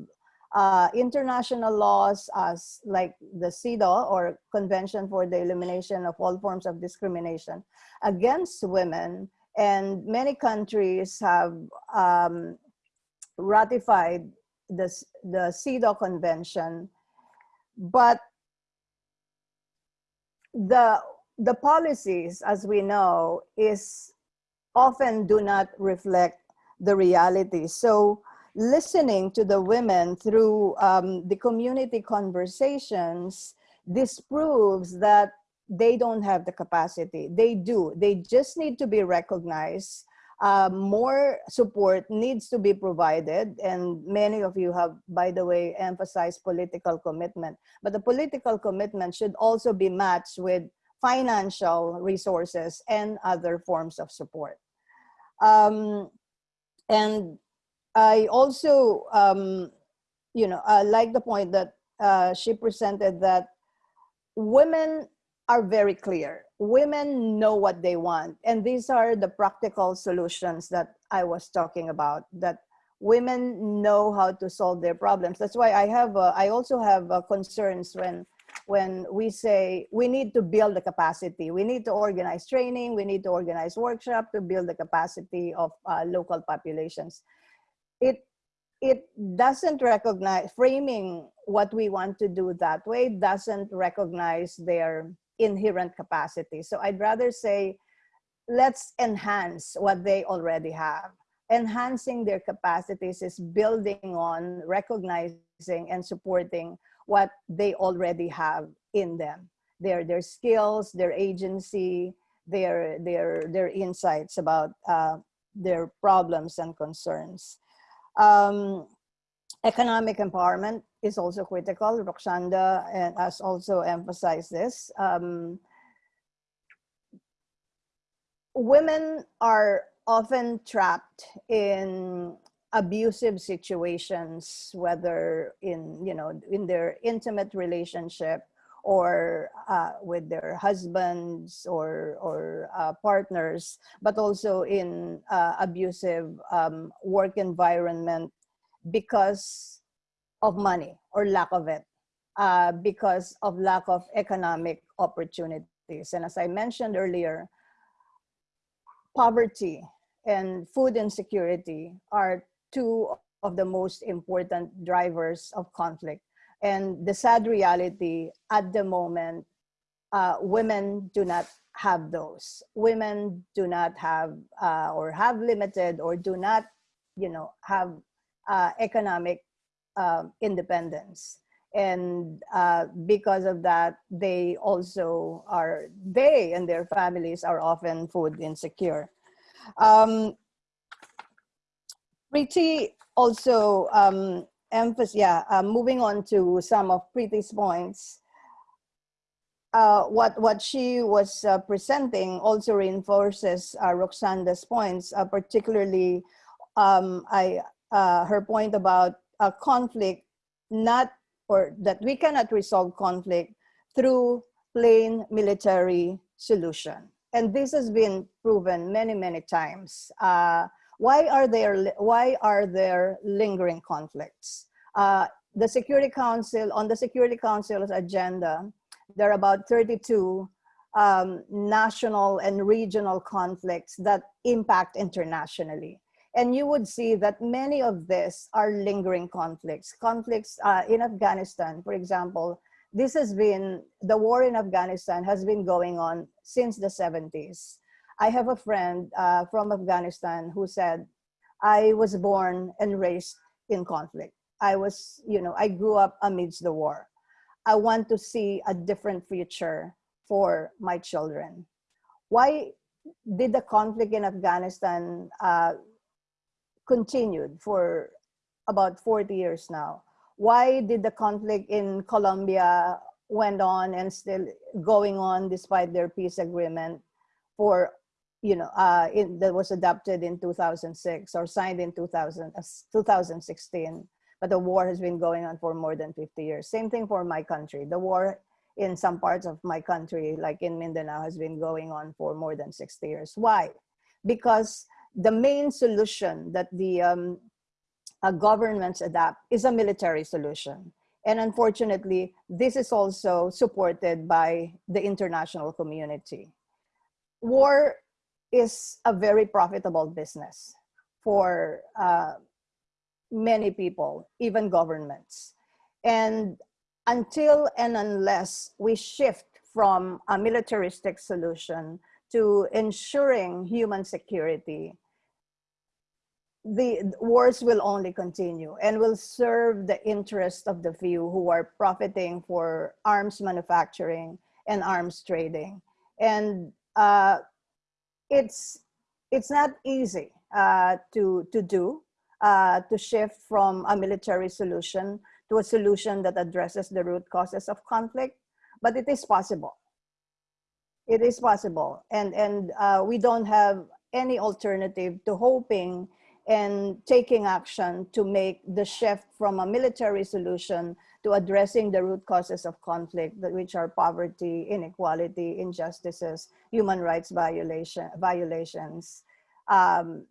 uh, international laws as like the CEDAW or Convention for the Elimination of All Forms of Discrimination against women. And many countries have um, ratified the, the CEDAW Convention, but the, the policies, as we know, is often do not reflect the reality. So listening to the women through um, the community conversations disproves that they don't have the capacity. They do. They just need to be recognized. Uh, more support needs to be provided. And many of you have, by the way, emphasized political commitment. But the political commitment should also be matched with financial resources and other forms of support. Um, and I also, um, you know, I like the point that uh, she presented that women are very clear. Women know what they want. And these are the practical solutions that I was talking about, that women know how to solve their problems. That's why I have, I also have concerns when, when we say we need to build the capacity. We need to organize training, we need to organize workshop to build the capacity of uh, local populations. It it doesn't recognize framing what we want to do that way doesn't recognize their inherent capacity. So i'd rather say let's enhance what they already have. Enhancing their capacities is building on recognizing and supporting what they already have in them their their skills their agency their their their insights about uh, their problems and concerns um, economic empowerment is also critical. Rakshanda uh, has also emphasized this. Um, women are often trapped in abusive situations, whether in, you know, in their intimate relationship or uh, with their husbands or, or uh, partners, but also in uh, abusive um, work environment because of money or lack of it, uh, because of lack of economic opportunities. And as I mentioned earlier, poverty and food insecurity are two of the most important drivers of conflict and the sad reality at the moment, uh, women do not have those. Women do not have uh, or have limited or do not, you know, have uh, economic um, independence. And uh, because of that, they also are, they and their families are often food insecure. Um, Preeti also um, emphasis, yeah, uh, moving on to some of Preeti's points, uh, what, what she was uh, presenting also reinforces uh, Rakshanda's points, uh, particularly um, I, uh, her point about a conflict not, or that we cannot resolve conflict through plain military solution. And this has been proven many, many times. Why are there, why are there lingering conflicts? Uh, the Security Council, on the Security Council's agenda, there are about 32 um, national and regional conflicts that impact internationally. And you would see that many of this are lingering conflicts. Conflicts uh, in Afghanistan, for example, this has been, the war in Afghanistan has been going on since the 70s. I have a friend uh, from Afghanistan who said, I was born and raised in conflict. I was, you know, I grew up amidst the war. I want to see a different future for my children. Why did the conflict in Afghanistan uh, continued for about 40 years now? Why did the conflict in Colombia went on and still going on despite their peace agreement for, you know, uh, it, that was adopted in 2006 or signed in 2000, uh, 2016? But the war has been going on for more than 50 years. Same thing for my country. The war in some parts of my country, like in Mindanao, has been going on for more than 60 years. Why? Because the main solution that the um, uh, governments adapt is a military solution. And unfortunately, this is also supported by the international community. War is a very profitable business for uh, many people, even governments. And until and unless we shift from a militaristic solution to ensuring human security, the wars will only continue and will serve the interest of the few who are profiting for arms manufacturing and arms trading. And uh, it's, it's not easy uh, to, to do, uh, to shift from a military solution to a solution that addresses the root causes of conflict, but it is possible. It is possible. And, and uh, we don't have any alternative to hoping and taking action to make the shift from a military solution to addressing the root causes of conflict, which are poverty, inequality, injustices, human rights violation, violations, um,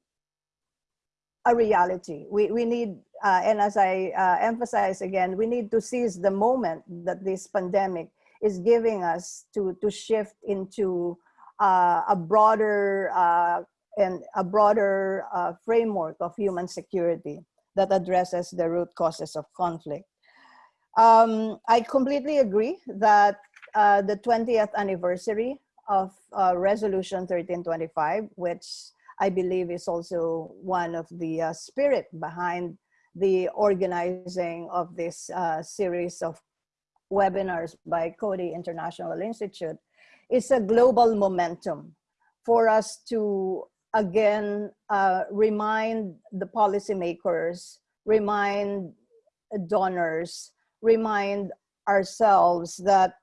a reality. We, we need, uh, and as I uh, emphasize again, we need to seize the moment that this pandemic is giving us to, to shift into uh, a broader uh, and a broader uh, framework of human security that addresses the root causes of conflict. Um, I completely agree that uh, the 20th anniversary of uh, Resolution 1325, which I believe is also one of the uh, spirit behind the organizing of this uh, series of webinars by Coady International Institute, is a global momentum for us to again uh, remind the policymakers, remind donors, remind ourselves that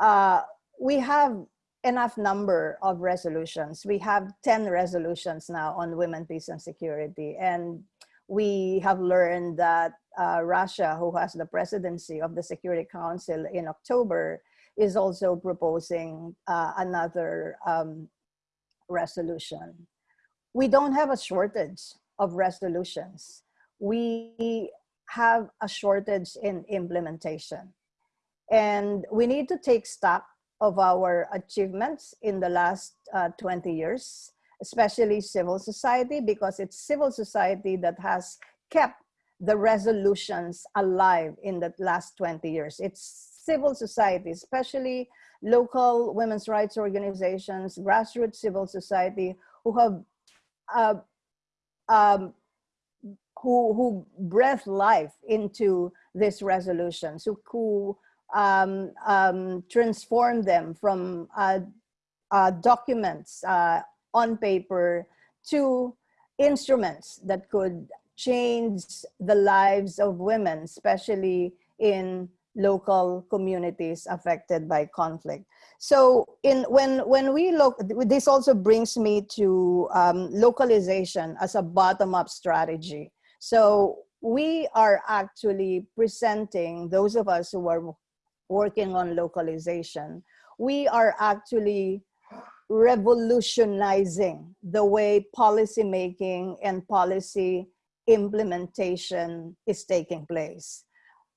uh, we have enough number of resolutions. We have 10 resolutions now on women, peace and security. And we have learned that uh, Russia, who has the presidency of the Security Council in October, is also proposing uh, another um, resolution. We don't have a shortage of resolutions. We have a shortage in implementation. And we need to take stock of our achievements in the last uh, 20 years, especially civil society, because it's civil society that has kept the resolutions alive in the last 20 years. It's civil society, especially local women's rights organizations, grassroots civil society, who have uh, um, who who breathe life into these resolutions, who, who um, um, transform them from uh, uh, documents uh, on paper to instruments that could change the lives of women, especially in local communities affected by conflict. So in when when we look, this also brings me to um, localization as a bottom-up strategy. So we are actually presenting those of us who are working on localization. We are actually revolutionizing the way policy making and policy implementation is taking place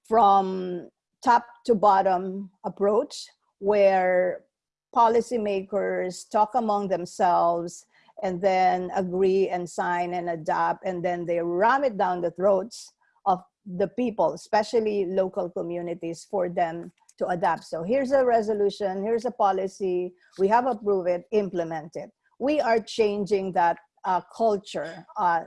from top to bottom approach where policymakers talk among themselves and then agree and sign and adopt and then they ram it down the throats of the people, especially local communities for them to adapt. So here's a resolution, here's a policy, we have approved it, implement it. We are changing that uh, culture, uh,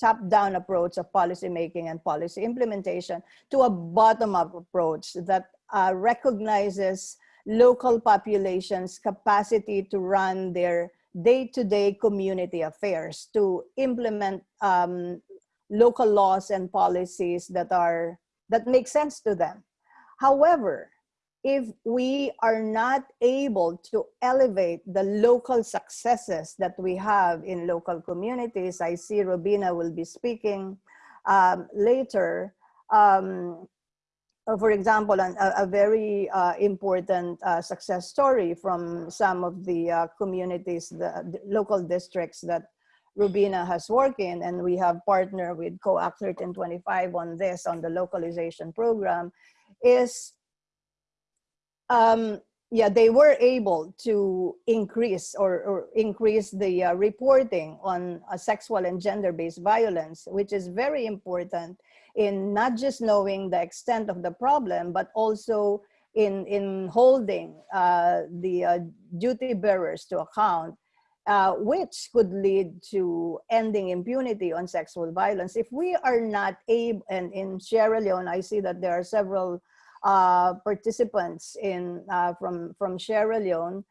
top-down approach of policy making and policy implementation to a bottom-up approach that uh, recognizes local populations' capacity to run their day-to-day -day community affairs, to implement um, local laws and policies that are that make sense to them. However, if we are not able to elevate the local successes that we have in local communities, I see Robina will be speaking um, later. Um, uh, for example, an, a, a, very uh, important uh, success story from some of the uh, communities, the, local districts that Rubina has worked in, and we have partnered with CoACT 1325 on this, on the localization program, is um, yeah, they were able to increase or, or increase the uh, reporting on uh, sexual and gender-based violence, which is very important in not just knowing the extent of the problem, but also in, in holding uh, the uh, duty bearers to account, uh, which could lead to ending impunity on sexual violence. If we are not able, and in Sierra Leone, I see that there are several uh, participants in uh, from from Sierra Leone.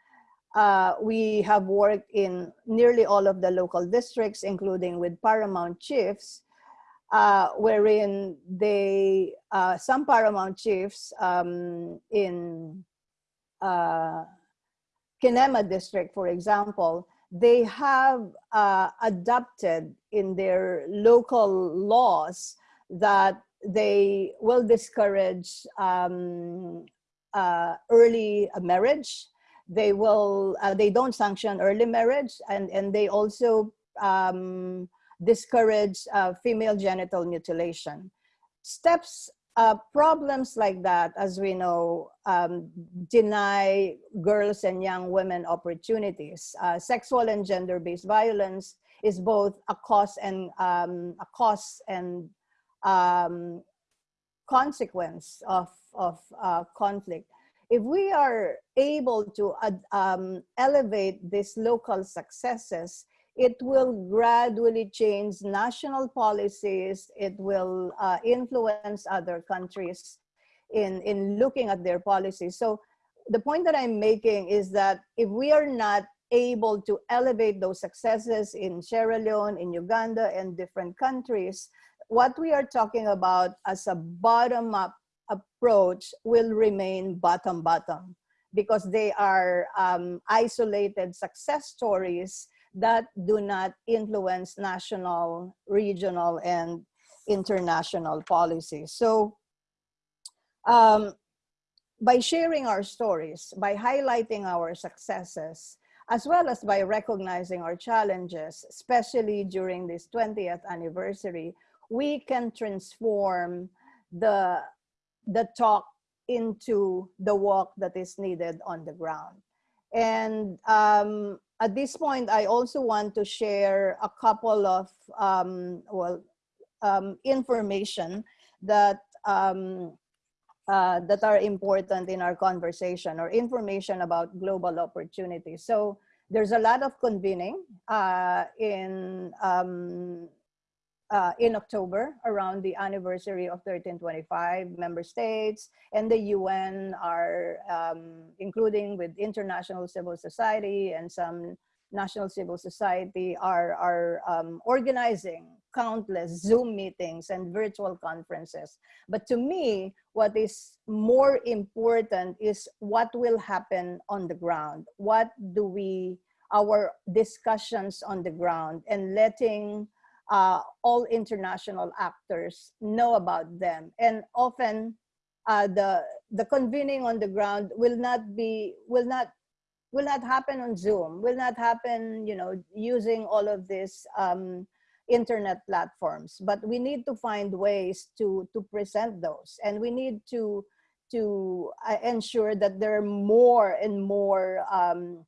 Uh, we have worked in nearly all of the local districts, including with paramount chiefs, uh, wherein they uh, some paramount chiefs um, in uh, Kenema district, for example, they have adopted in their local laws that they will discourage um, uh, early marriage. They will, uh, they don't sanction early marriage and, and they also um, discourage uh, female genital mutilation. Steps, uh, problems like that, as we know, um, deny girls and young women opportunities. Uh, sexual and gender-based violence is both a cause and um, a cause and um, consequence of, of uh, conflict. If we are able to um, elevate these local successes, it will gradually change national policies. It will uh, influence other countries in, in looking at their policies. So the point that I'm making is that if we are not able to elevate those successes in Sierra Leone, in Uganda, and different countries, what we are talking about as a bottom-up approach will remain bottom-bottom because they are um, isolated success stories that do not influence national, regional, and international policies. So um, by sharing our stories, by highlighting our successes, as well as by recognizing our challenges, especially during this 20th anniversary, we can transform the, the talk into the walk that is needed on the ground. And um, at this point, I also want to share a couple of, um, well, um, information that, um, uh, that are important in our conversation or information about global opportunities. So there's a lot of convening uh, in um, uh, in October around the anniversary of 1325 member states and the UN are um, including with international civil society and some national civil society are, are um, organizing countless Zoom meetings and virtual conferences. But to me, what is more important is what will happen on the ground. What do we, our discussions on the ground and letting uh, all international actors know about them. And often uh, the, the convening on the ground will not be, will not, will not happen on Zoom, will not happen, you know, using all of these um, internet platforms, but we need to find ways to, to present those. And we need to, to uh, ensure that there are more and more um,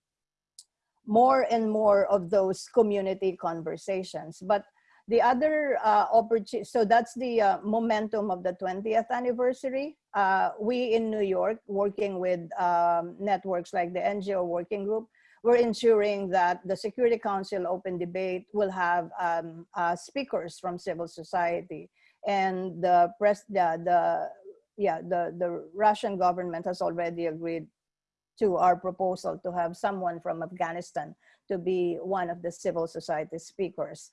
more and more of those community conversations. But the other uh, opportunity, so that's the uh, momentum of the 20th anniversary. Uh, we in New York, working with um, networks like the NGO Working Group, we're ensuring that the Security Council Open Debate will have um, uh, speakers from civil society. And the press, the, the yeah, the, the Russian government has already agreed to our proposal to have someone from Afghanistan to be one of the civil society speakers.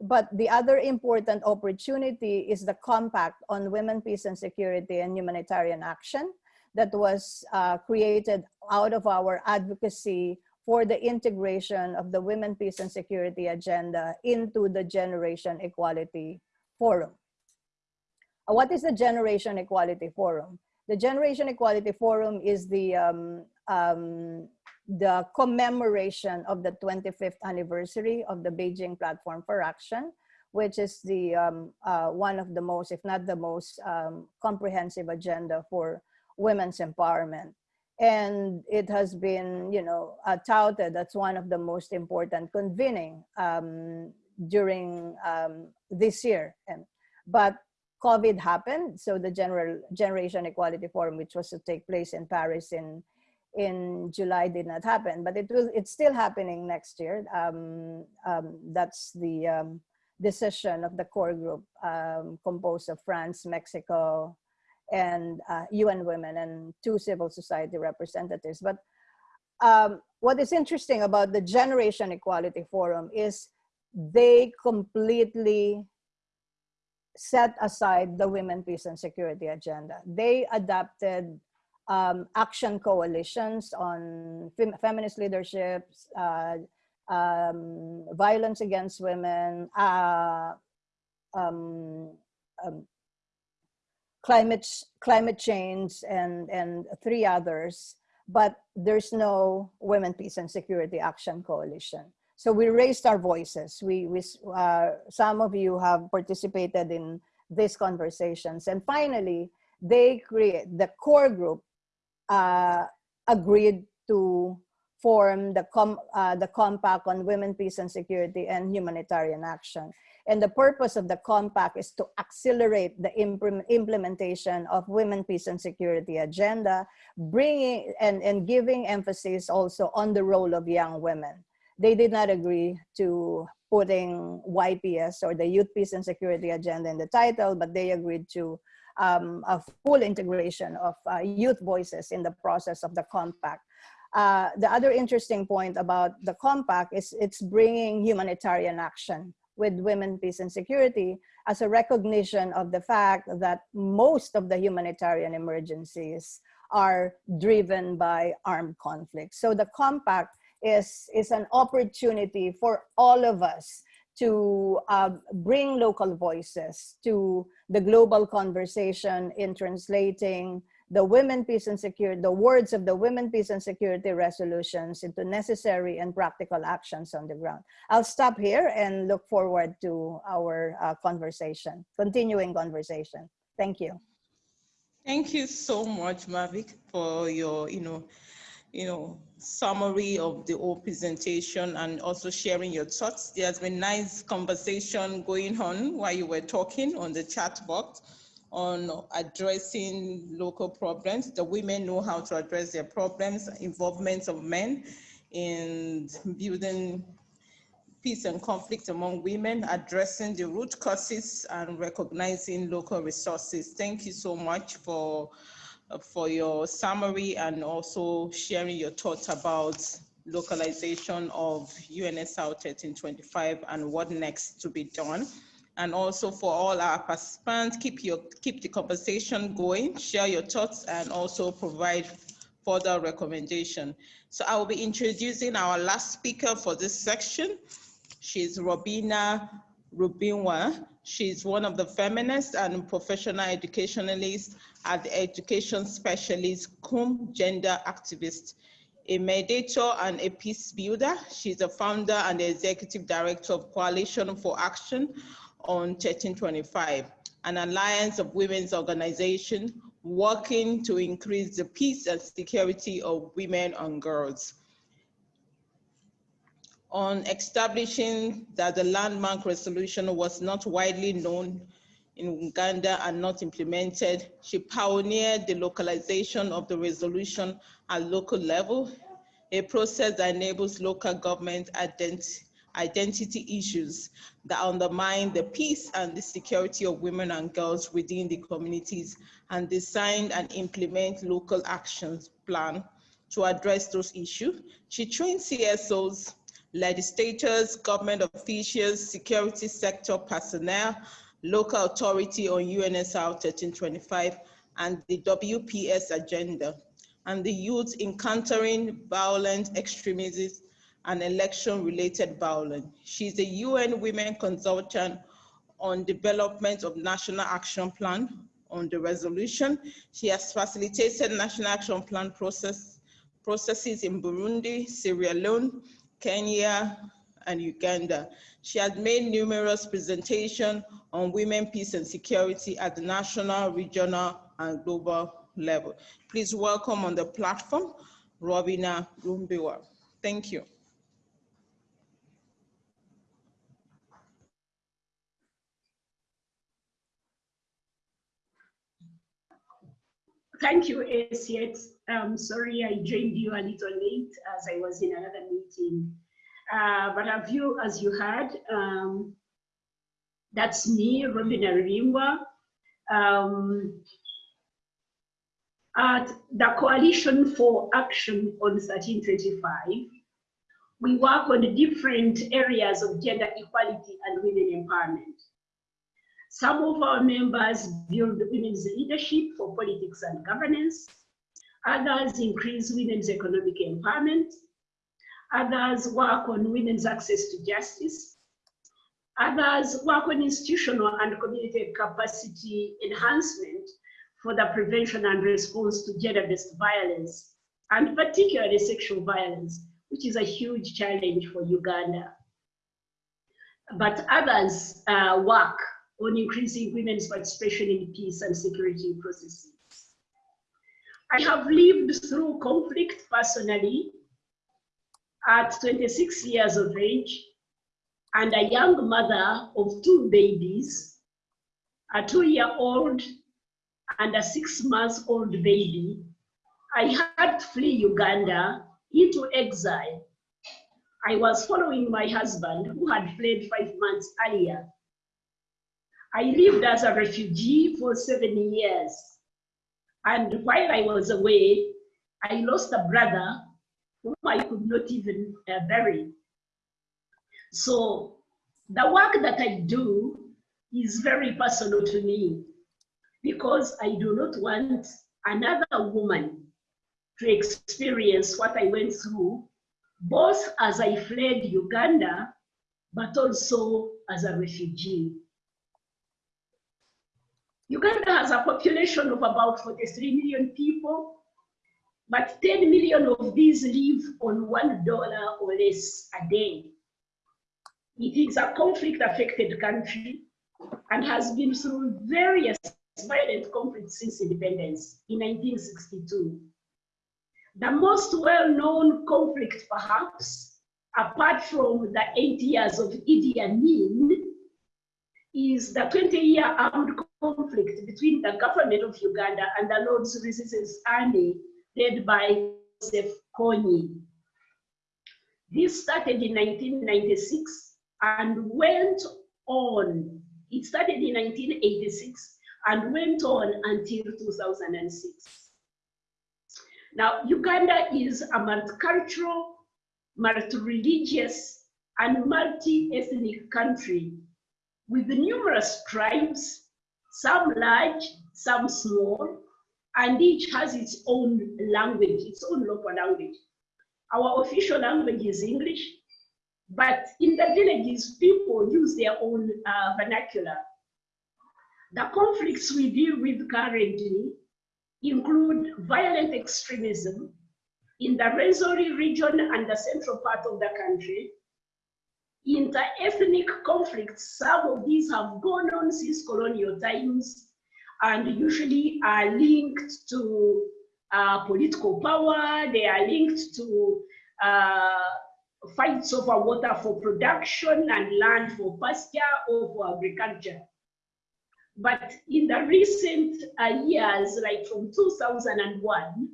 But the other important opportunity is the compact on women, peace and security and humanitarian action that was uh, created out of our advocacy for the integration of the women, peace and security agenda into the Generation Equality Forum. Uh, what is the Generation Equality Forum? The Generation Equality Forum is the um, um, the commemoration of the 25th anniversary of the Beijing Platform for Action, which is the um, uh, one of the most, if not the most um, comprehensive agenda for women's empowerment. And it has been, you know, uh, touted that's one of the most important convening um, during um, this year. And, but COVID happened, so the General Generation Equality Forum, which was to take place in Paris in in July did not happen, but it will, it's still happening next year. Um, um, that's the um, decision of the core group um, composed of France, Mexico, and uh, UN Women and two civil society representatives. But um, what is interesting about the Generation Equality Forum is they completely set aside the women, peace and security agenda. They adapted um, action coalitions on fem feminist leaderships, uh, um, violence against women, uh, um, um, climate climate change, and and three others. But there's no Women, Peace, and Security Action Coalition. So we raised our voices. We, we uh, some of you have participated in these conversations, and finally, they create the core group uh, agreed to form the, com uh, the compact on women, peace and security and humanitarian action. And the purpose of the compact is to accelerate the implementation of women, peace and security agenda, bringing and, and giving emphasis also on the role of young women. They did not agree to putting YPS or the Youth Peace and Security Agenda in the title, but they agreed to um, a full integration of uh, youth voices in the process of the compact. Uh, the other interesting point about the compact is it's bringing humanitarian action with women, peace and security as a recognition of the fact that most of the humanitarian emergencies are driven by armed conflict. So the compact is, is an opportunity for all of us to uh, bring local voices to the global conversation in translating the women, peace and security, the words of the women, peace and security resolutions into necessary and practical actions on the ground. I'll stop here and look forward to our uh, conversation, continuing conversation. Thank you. Thank you so much, Mavic, for your, you know, you know, summary of the whole presentation and also sharing your thoughts. There's been nice conversation going on while you were talking on the chat box on addressing local problems. The women know how to address their problems, involvement of men in building peace and conflict among women, addressing the root causes and recognizing local resources. Thank you so much for for your summary and also sharing your thoughts about localization of UNSR 1325 and what next to be done. And also for all our participants, keep, your, keep the conversation going, share your thoughts and also provide further recommendation. So I will be introducing our last speaker for this section. She's Robina Rubimbwa. She's one of the feminists and professional educationalists at the Education Specialist cum Gender Activist, a mediator and a peace builder. She's a founder and the executive director of Coalition for Action on 1325, an alliance of women's organization working to increase the peace and security of women and girls. On establishing that the landmark resolution was not widely known in Uganda and not implemented, she pioneered the localization of the resolution at local level, a process that enables local government ident identity issues that undermine the peace and the security of women and girls within the communities and design and implement local actions plan to address those issues. She trained CSOs, legislators, government officials, security sector personnel, local authority on UNSR 1325, and the WPS agenda, and the youth encountering violent extremism and election-related violence. She's a UN Women Consultant on development of National Action Plan on the resolution. She has facilitated National Action Plan process, processes in Burundi, Sierra Leone, Kenya, and Uganda. She has made numerous presentations on women, peace, and security at the national, regional, and global level. Please welcome on the platform, Robina Rubimbwa. Thank you. Thank you, Asiet. I'm sorry I joined you a little late as I was in another meeting. Uh, but have you, as you heard, um, that's me, Robin Arimba. Um, at the Coalition for Action on 1325, we work on the different areas of gender equality and women empowerment. Some of our members build women's leadership for politics and governance. Others increase women's economic empowerment. Others work on women's access to justice. Others work on institutional and community capacity enhancement for the prevention and response to gender-based violence, and particularly sexual violence, which is a huge challenge for Uganda. But others uh, work on increasing women's participation in peace and security processes. I have lived through conflict personally at 26 years of age and a young mother of two babies, a two-year-old and a six-month-old baby. I had to flee Uganda into exile. I was following my husband who had fled five months earlier I lived as a refugee for seven years. And while I was away, I lost a brother whom I could not even uh, bury. So the work that I do is very personal to me because I do not want another woman to experience what I went through, both as I fled Uganda, but also as a refugee. Uganda has a population of about 43 million people, but 10 million of these live on $1 or less a day. It is a conflict affected country and has been through various violent conflicts since independence in 1962. The most well-known conflict, perhaps, apart from the eight years of Idi Amin, is the 20-year armed conflict between the government of Uganda and the Lord's Resistance Army led by Joseph Kony. This started in 1996 and went on. It started in 1986 and went on until 2006. Now, Uganda is a multicultural, multi-religious, and multi-ethnic country with numerous tribes, some large, some small, and each has its own language, its own local language. Our official language is English, but in the villages, people use their own uh, vernacular. The conflicts we deal with currently include violent extremism in the Rwenzori region and the central part of the country, inter-ethnic conflicts, some of these have gone on since colonial times, and usually are linked to uh, political power, they are linked to uh, fights over water for production and land for pasture or for agriculture. But in the recent uh, years, like from 2001,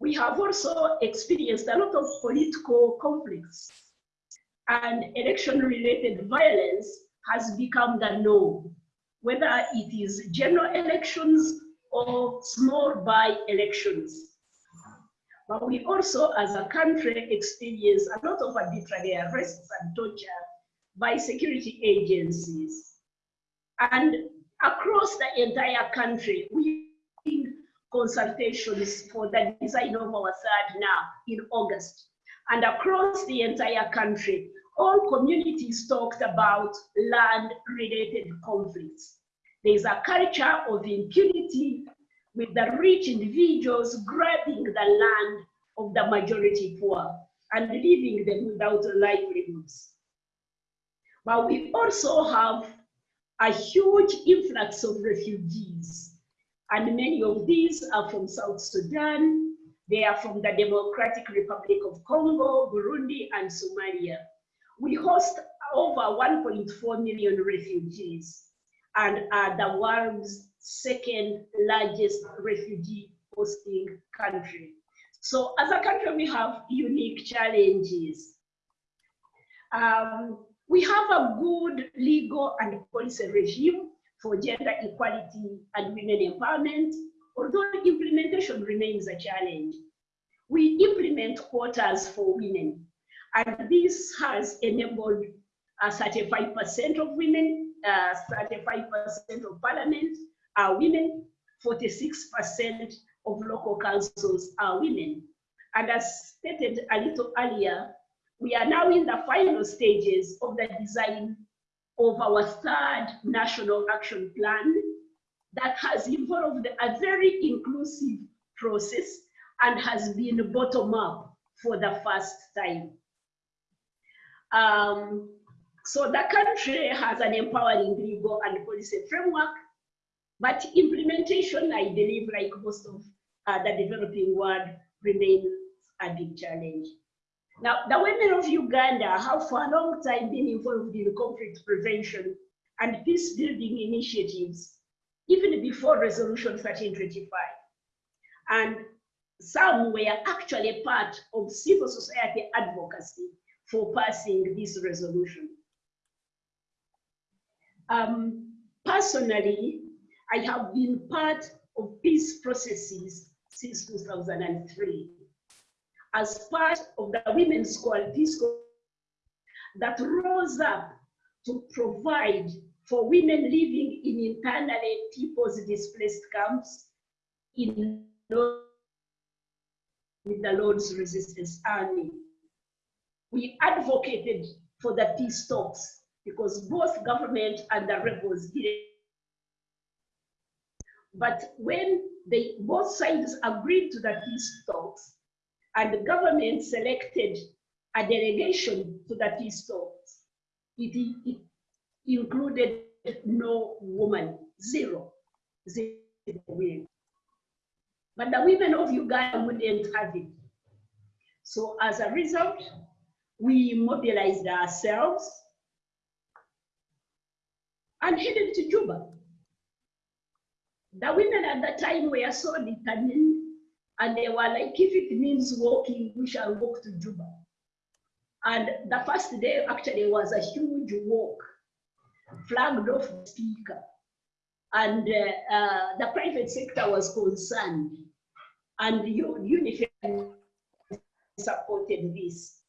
we have also experienced a lot of political conflicts and election-related violence has become the norm, whether it is general elections or small by-elections. But we also, as a country, experience a lot of arbitrary arrests and torture by security agencies. And across the entire country, we need consultations for the design of our third now in August. And across the entire country, all communities talked about land-related conflicts. There's a culture of impunity with the rich individuals grabbing the land of the majority poor and leaving them without livelihoods. But we also have a huge influx of refugees, and many of these are from South Sudan, they are from the Democratic Republic of Congo, Burundi, and Somalia. We host over 1.4 million refugees and are the world's second largest refugee hosting country. So as a country, we have unique challenges. Um, we have a good legal and policy regime for gender equality and women empowerment, although implementation remains a challenge. We implement quotas for women, and this has enabled 35% of women, 35% uh, of parliament are women, 46% of local councils are women. And as stated a little earlier, we are now in the final stages of the design of our third national action plan that has involved a very inclusive process and has been bottom up for the first time. Um, so the country has an empowering legal and policy framework, but implementation, I believe, like most of uh, the developing world, remains a big challenge. Now, the women of Uganda have for a long time been involved in conflict prevention and peace building initiatives, even before Resolution 1325. And some were actually part of civil society advocacy for passing this resolution. Um, personally, I have been part of peace processes since 2003 as part of the Women's Peace that rose up to provide for women living in internally people's displaced camps in with the Lord's Resistance Army. We advocated for the peace talks because both government and the rebels did it. But when they both sides agreed to the peace talks, and the government selected a delegation to the peace talks, it, it included no woman, zero, zero women. But the women of Uganda wouldn't have it. So as a result, we mobilized ourselves and headed to Juba. The women at that time were so determined and they were like, if it means walking, we shall walk to Juba. And the first day actually was a huge walk, flagged off the speaker. And uh, uh, the private sector was concerned. And UNIFEM supported this.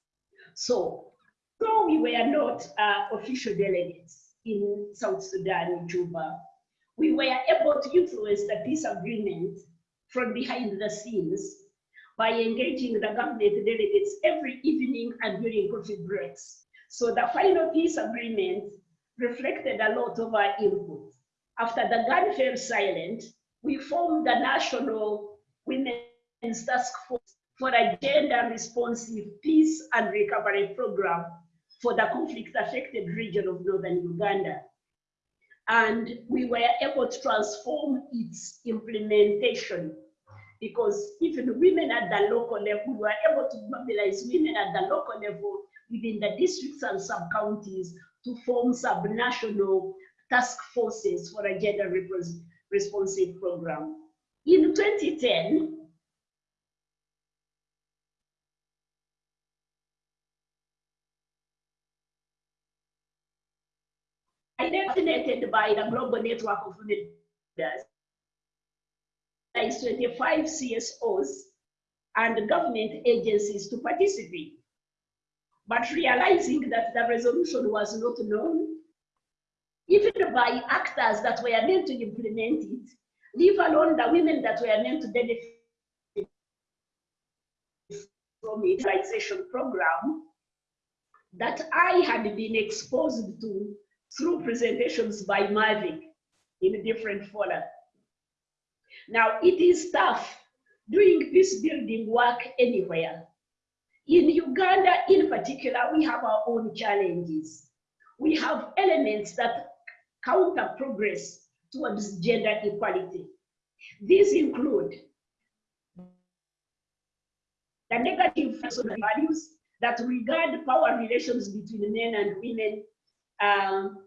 So, though we were not uh, official delegates in South Sudan, Juba, we were able to influence the peace agreement from behind the scenes by engaging the government delegates every evening and during coffee breaks. So the final peace agreement reflected a lot of our input. After the gun fell silent, we formed the National Women's Task Force for a gender responsive peace and recovery program for the conflict affected region of northern Uganda. and we were able to transform its implementation because even women at the local level, we were able to mobilize women at the local level within the districts and sub-counties to form sub-national task forces for a gender responsive program. In 2010, identified by the Global Network of Leaders, is 25 CSOs and government agencies to participate. But realizing that the resolution was not known, even by actors that were meant to implement it, leave alone the women that were meant to benefit from the utilization program that I had been exposed to through presentations by Mavic in a different fora. Now, it is tough doing peace building work anywhere. In Uganda, in particular, we have our own challenges. We have elements that counter progress towards gender equality. These include the negative values that regard power relations between men and women um,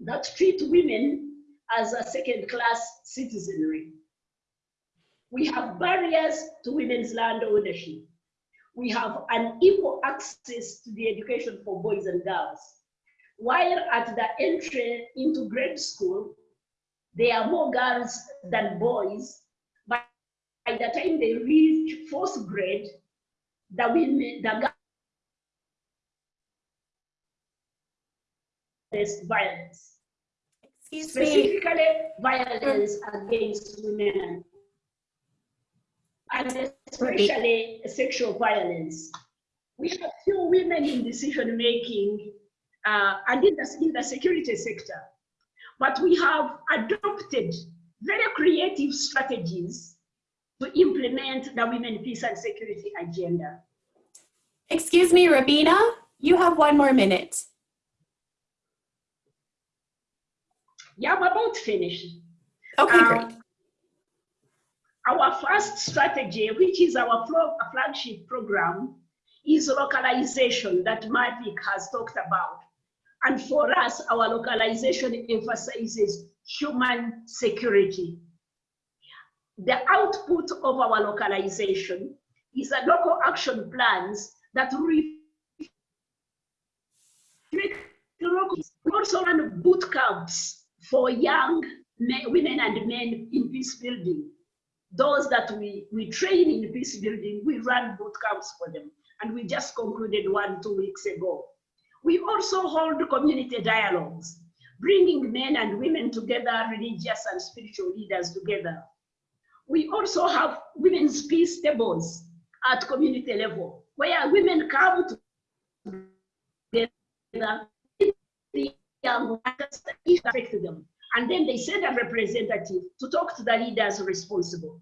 that treat women as a second class citizenry. We have barriers to women's land ownership. We have unequal access to the education for boys and girls. While at the entry into grade school, there are more girls than boys. But By the time they reach fourth grade, the women, the girls violence. Excuse Specifically, me. violence against women and especially sexual violence. We have few women in decision making uh, and in the, in the security sector. But we have adopted very creative strategies to implement the women peace and security agenda. Excuse me, Rabina, you have one more minute. Yeah, I'm about finished. Okay, Um, great. Our first strategy, which is our flo- flagship program, is localization that Mavic has talked about. And for us, our localization emphasizes human security. The output of our localization is a local action plans that reflect local. Also run boot camps for young men, women and men in peace building those that we, we train in peace building, we run boot camps for them. And we just concluded one two weeks ago. We also hold community dialogues, bringing men and women together, religious and spiritual leaders together. We also have women's peace tables at community level, where women come together, the young them, and then they send a representative to talk to the leaders responsible.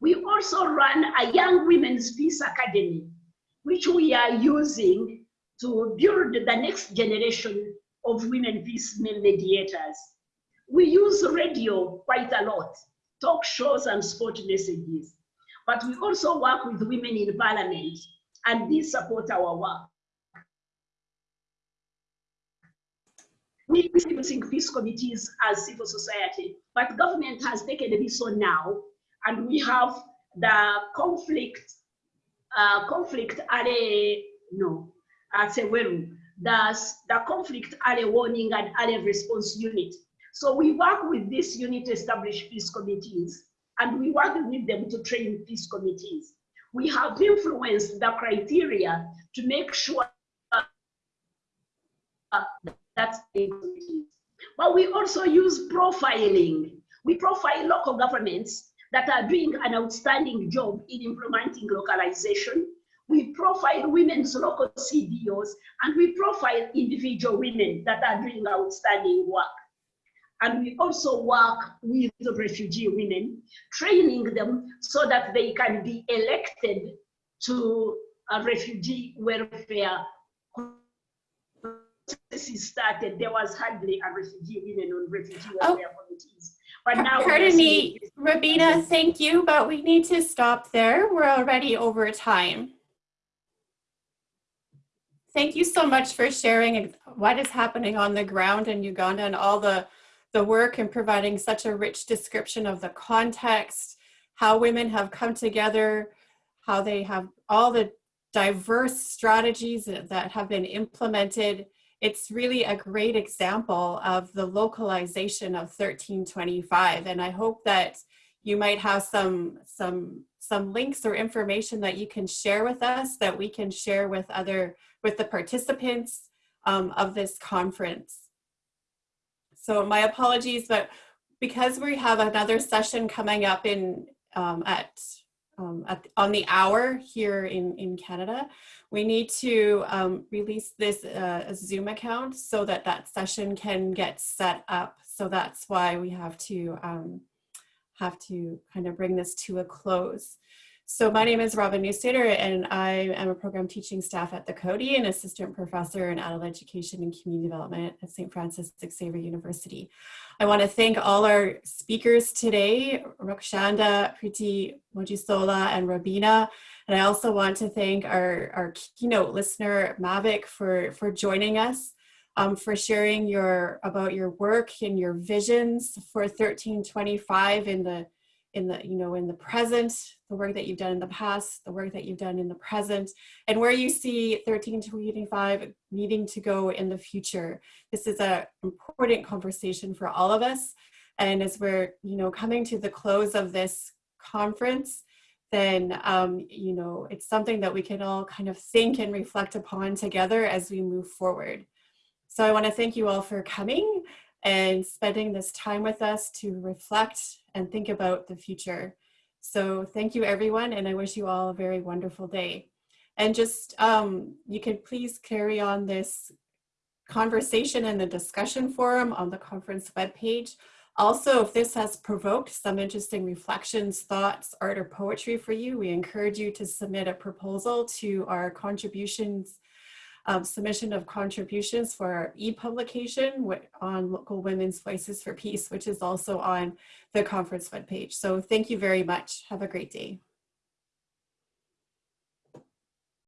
We also run a Young Women's Peace Academy, which we are using to build the next generation of women peace mediators. We use radio quite a lot, talk shows and sport messages, but we also work with women in parliament and these support our work. We using peace committees as civil society, but government has taken this on now, and we have the conflict, uh, conflict area, no, at CEWERU, the, the conflict area warning and area response unit. So we work with this unit to establish peace committees, and we work with them to train peace committees. We have influenced the criteria to make sure that's but we also use profiling. We profile local governments that are doing an outstanding job in implementing localization. We profile women's local CDOs and we profile individual women that are doing outstanding work. And we also work with the refugee women, training them so that they can be elected to a refugee welfare processes started, there was hardly a refugee women on refugee Oh. welfare committees. But now. Pardon me, Rabina, thank you, but we need to stop there. We're already over time. Thank you so much for sharing what is happening on the ground in Uganda and all the, the work and providing such a rich description of the context, how women have come together, how they have all the diverse strategies that that have been implemented. It's really a great example of the localization of 1325. And I hope that you might have some, some, some links or information that you can share with us that we can share with other, with the participants um, of this conference. So my apologies, but because we have another session coming up in um, at, um, at on the hour here in, in Canada, we need to um, release this uh, Zoom account so that that session can get set up. So that's why we have to um, have to kind of bring this to a close. So my name is Robin Neustaeter and I am a program teaching staff at the Coady and assistant professor in adult education and community development at St. Francis Xavier University. I want to thank all our speakers today, Rakshanda, Preeti Mojisola, and Rabina. And I also want to thank our, our keynote listener, Mavic, for, for joining us, um, for sharing your about your work and your visions for 1325 in the in the you know in the present the work that you've done in the past the work that you've done in the present and where you see 1325 needing to go in the future this is an important conversation for all of us and as we're you know coming to the close of this conference then um, you know it's something that we can all kind of think and reflect upon together as we move forward so i want to thank you all for coming and spending this time with us to reflect and think about the future. So thank you everyone and I wish you all a very wonderful day. And just, um, you can please carry on this conversation in the discussion forum on the conference webpage. Also, if this has provoked some interesting reflections, thoughts, art, or poetry for you, we encourage you to submit a proposal to our contributions um, submission of contributions for e-publication on local women's voices for peace, which is also on the conference webpage. So thank you very much. Have a great day.